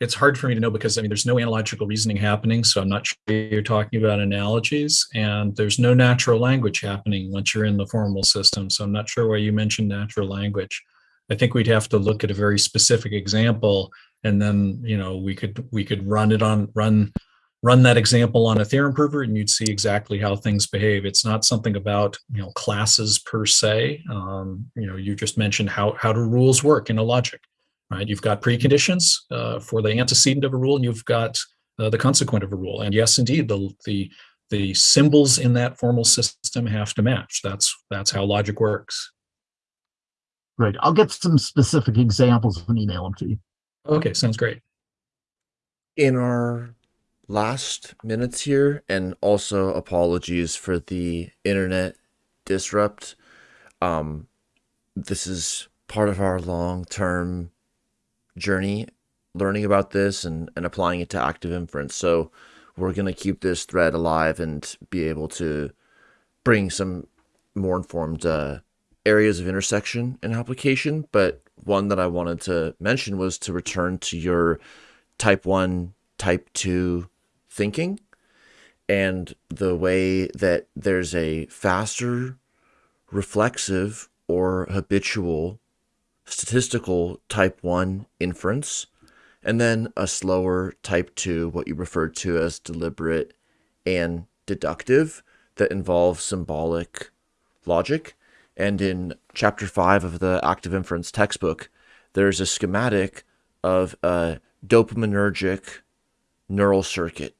it's hard for me to know because I mean, there's no analogical reasoning happening, so I'm not sure you're talking about analogies, and there's no natural language happening once you're in the formal system. So I'm not sure why you mentioned natural language. I think we'd have to look at a very specific example, and then you know we could we could run it on run run that example on a theorem prover and you'd see exactly how things behave. It's not something about, you know, classes per se. Um, you know, you just mentioned how, how do rules work in a logic, right? You've got preconditions uh, for the antecedent of a rule and you've got uh, the consequent of a rule. And yes, indeed, the, the, the symbols in that formal system have to match. That's, that's how logic works. Great. I'll get some specific examples and email them to you. Okay, sounds great. In our last minutes here, and also apologies for the internet disrupt. Um, this is part of our long-term journey learning about this and, and applying it to active inference. So we're going to keep this thread alive and be able to bring some more informed uh, areas of intersection and application. But one that I wanted to mention was to return to your type 1, type 2 thinking and the way that there's a faster reflexive or habitual statistical type 1 inference and then a slower type 2 what you refer to as deliberate and deductive that involves symbolic logic. And in chapter 5 of the active inference textbook there's a schematic of a dopaminergic neural circuit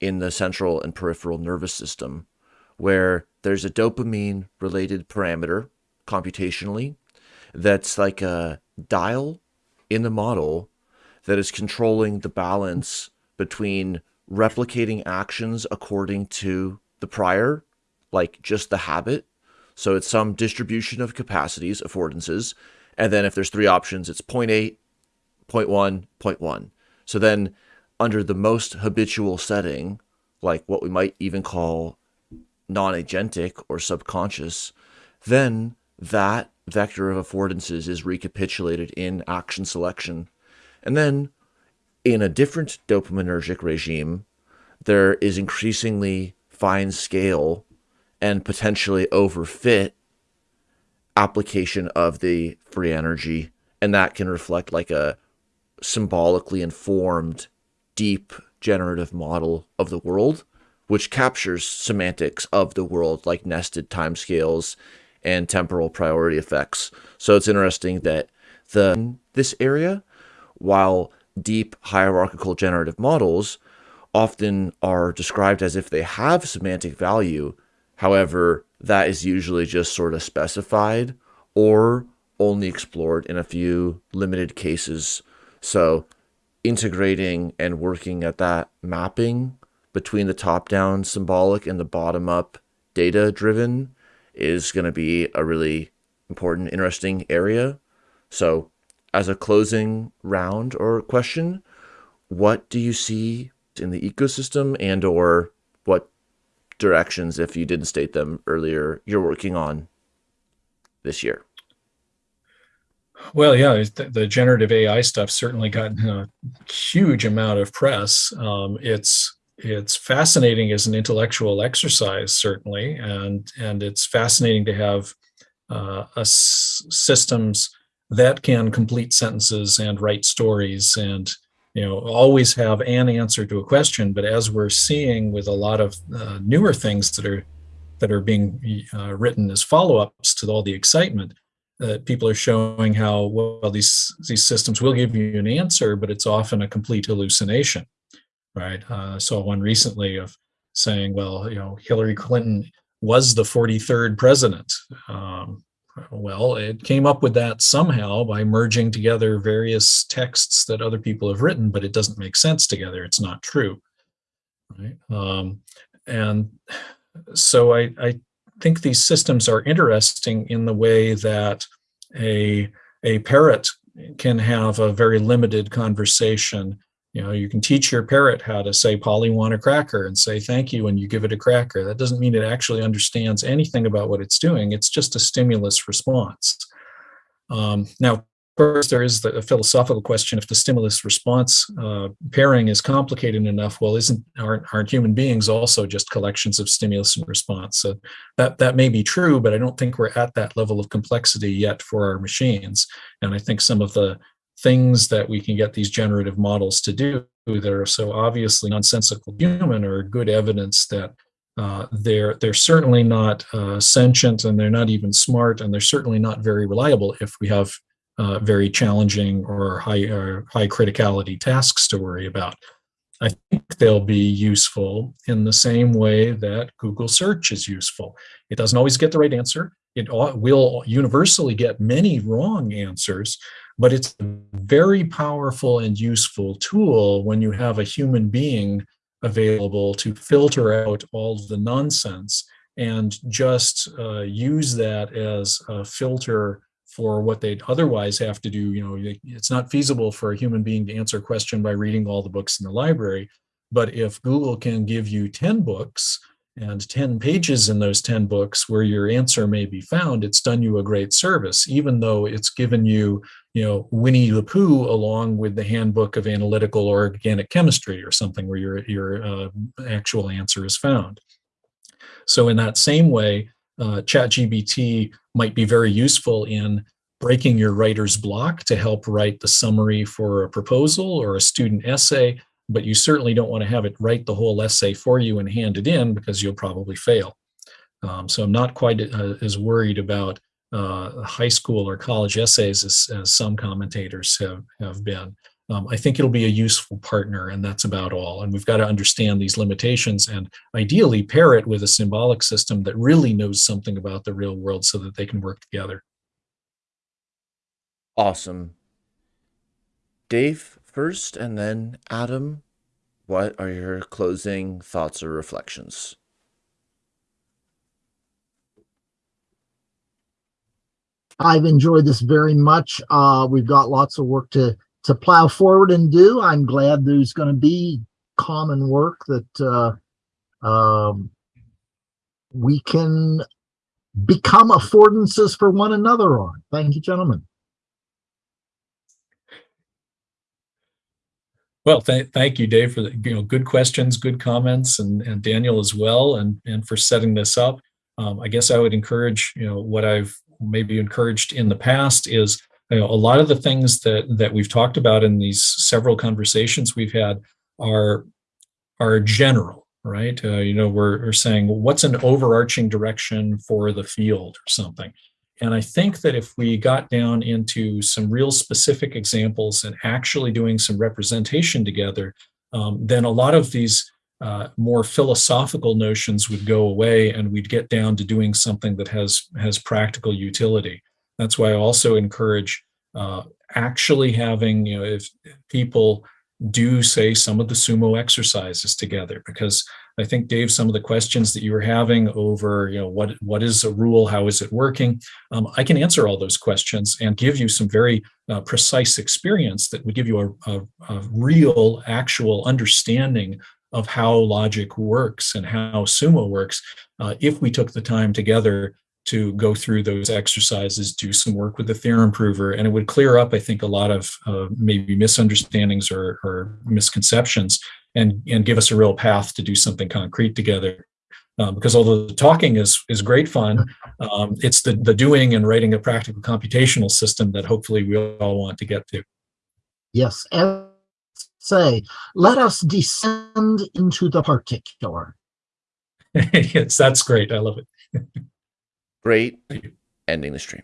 in the central and peripheral nervous system, where there's a dopamine related parameter computationally that's like a dial in the model that is controlling the balance between replicating actions according to the prior, like just the habit. So it's some distribution of capacities, affordances. And then if there's three options, it's 0.8, 0.1, 0.1. So then under the most habitual setting, like what we might even call non-agentic or subconscious, then that vector of affordances is recapitulated in action selection. And then in a different dopaminergic regime, there is increasingly fine scale and potentially overfit application of the free energy. And that can reflect like a symbolically informed deep generative model of the world, which captures semantics of the world like nested timescales and temporal priority effects. So it's interesting that the this area, while deep hierarchical generative models often are described as if they have semantic value, however, that is usually just sort of specified or only explored in a few limited cases. So integrating and working at that mapping between the top-down symbolic and the bottom-up data-driven is going to be a really important, interesting area. So as a closing round or question, what do you see in the ecosystem and or what directions, if you didn't state them earlier, you're working on this year? Well, yeah, the, the, generative AI stuff certainly got a huge amount of press. Um, it's it's fascinating as an intellectual exercise, certainly, and and it's fascinating to have uh, systems that can complete sentences and write stories and you know always have an answer to a question. But as we're seeing with a lot of uh, newer things that are that are being uh, written as follow-ups to all the excitement that people are showing how well these these systems will give you an answer but it's often a complete hallucination right uh, saw one recently of saying well you know hillary clinton was the 43rd president um, well, it came up with that somehow by merging together various texts that other people have written, but it doesn't make sense together. It's not true. Right? Um, and so I, I think these systems are interesting in the way that a, a parrot can have a very limited conversation you know, you can teach your parrot how to say, Polly want a cracker and say thank you when you give it a cracker. That doesn't mean it actually understands anything about what it's doing. It's just a stimulus response. Um, now, of course, there is the philosophical question, if the stimulus response uh, pairing is complicated enough, well, isn't aren't, aren't human beings also just collections of stimulus and response? So that, that may be true, but I don't think we're at that level of complexity yet for our machines. And I think some of the things that we can get these generative models to do that are so obviously nonsensical human are good evidence that uh, they're they're certainly not uh, sentient and they're not even smart and they're certainly not very reliable if we have uh, very challenging or high or high criticality tasks to worry about. I think they'll be useful in the same way that Google search is useful. It doesn't always get the right answer. It will universally get many wrong answers, but it's a very powerful and useful tool when you have a human being available to filter out all the nonsense and just uh, use that as a filter for what they'd otherwise have to do. You know, it's not feasible for a human being to answer a question by reading all the books in the library. But if Google can give you 10 books and 10 pages in those 10 books where your answer may be found, it's done you a great service, even though it's given you, you know, Winnie the Pooh along with the handbook of analytical or organic chemistry or something where your, your uh, actual answer is found. So in that same way, uh, ChatGPT might be very useful in breaking your writer's block to help write the summary for a proposal or a student essay but you certainly don't want to have it write the whole essay for you and hand it in because you'll probably fail. Um, so I'm not quite uh, as worried about uh, high school or college essays as, as some commentators have, have been. Um, I think it'll be a useful partner and that's about all. And we've got to understand these limitations and ideally pair it with a symbolic system that really knows something about the real world so that they can work together. Awesome. Dave, first, and then Adam, what are your closing thoughts or reflections? I've enjoyed this very much. Uh, we've got lots of work to to plow forward and do. I'm glad there's going to be common work that uh, um, we can become affordances for one another on. Thank you, gentlemen. Well, th thank you, Dave, for the you know good questions, good comments, and and Daniel as well, and and for setting this up. Um, I guess I would encourage you know what I've maybe encouraged in the past is you know, a lot of the things that that we've talked about in these several conversations we've had are are general, right? Uh, you know, we're, we're saying what's an overarching direction for the field or something. And I think that if we got down into some real specific examples and actually doing some representation together, um, then a lot of these uh, more philosophical notions would go away and we'd get down to doing something that has, has practical utility. That's why I also encourage uh, actually having, you know, if people do say some of the sumo exercises together because I think Dave, some of the questions that you were having over, you know, what what is a rule, how is it working? Um, I can answer all those questions and give you some very uh, precise experience that would give you a, a, a real, actual understanding of how logic works and how sumo works uh, if we took the time together to go through those exercises, do some work with the theorem prover, and it would clear up, I think, a lot of uh, maybe misunderstandings or, or, misconceptions and, and give us a real path to do something concrete together. Um, because although the talking is is great fun, um, it's the the doing and writing a practical computational system that hopefully we all want to get to. Yes, say, let us descend into the particular. (laughs) yes, that's great. I love it. Great ending the stream.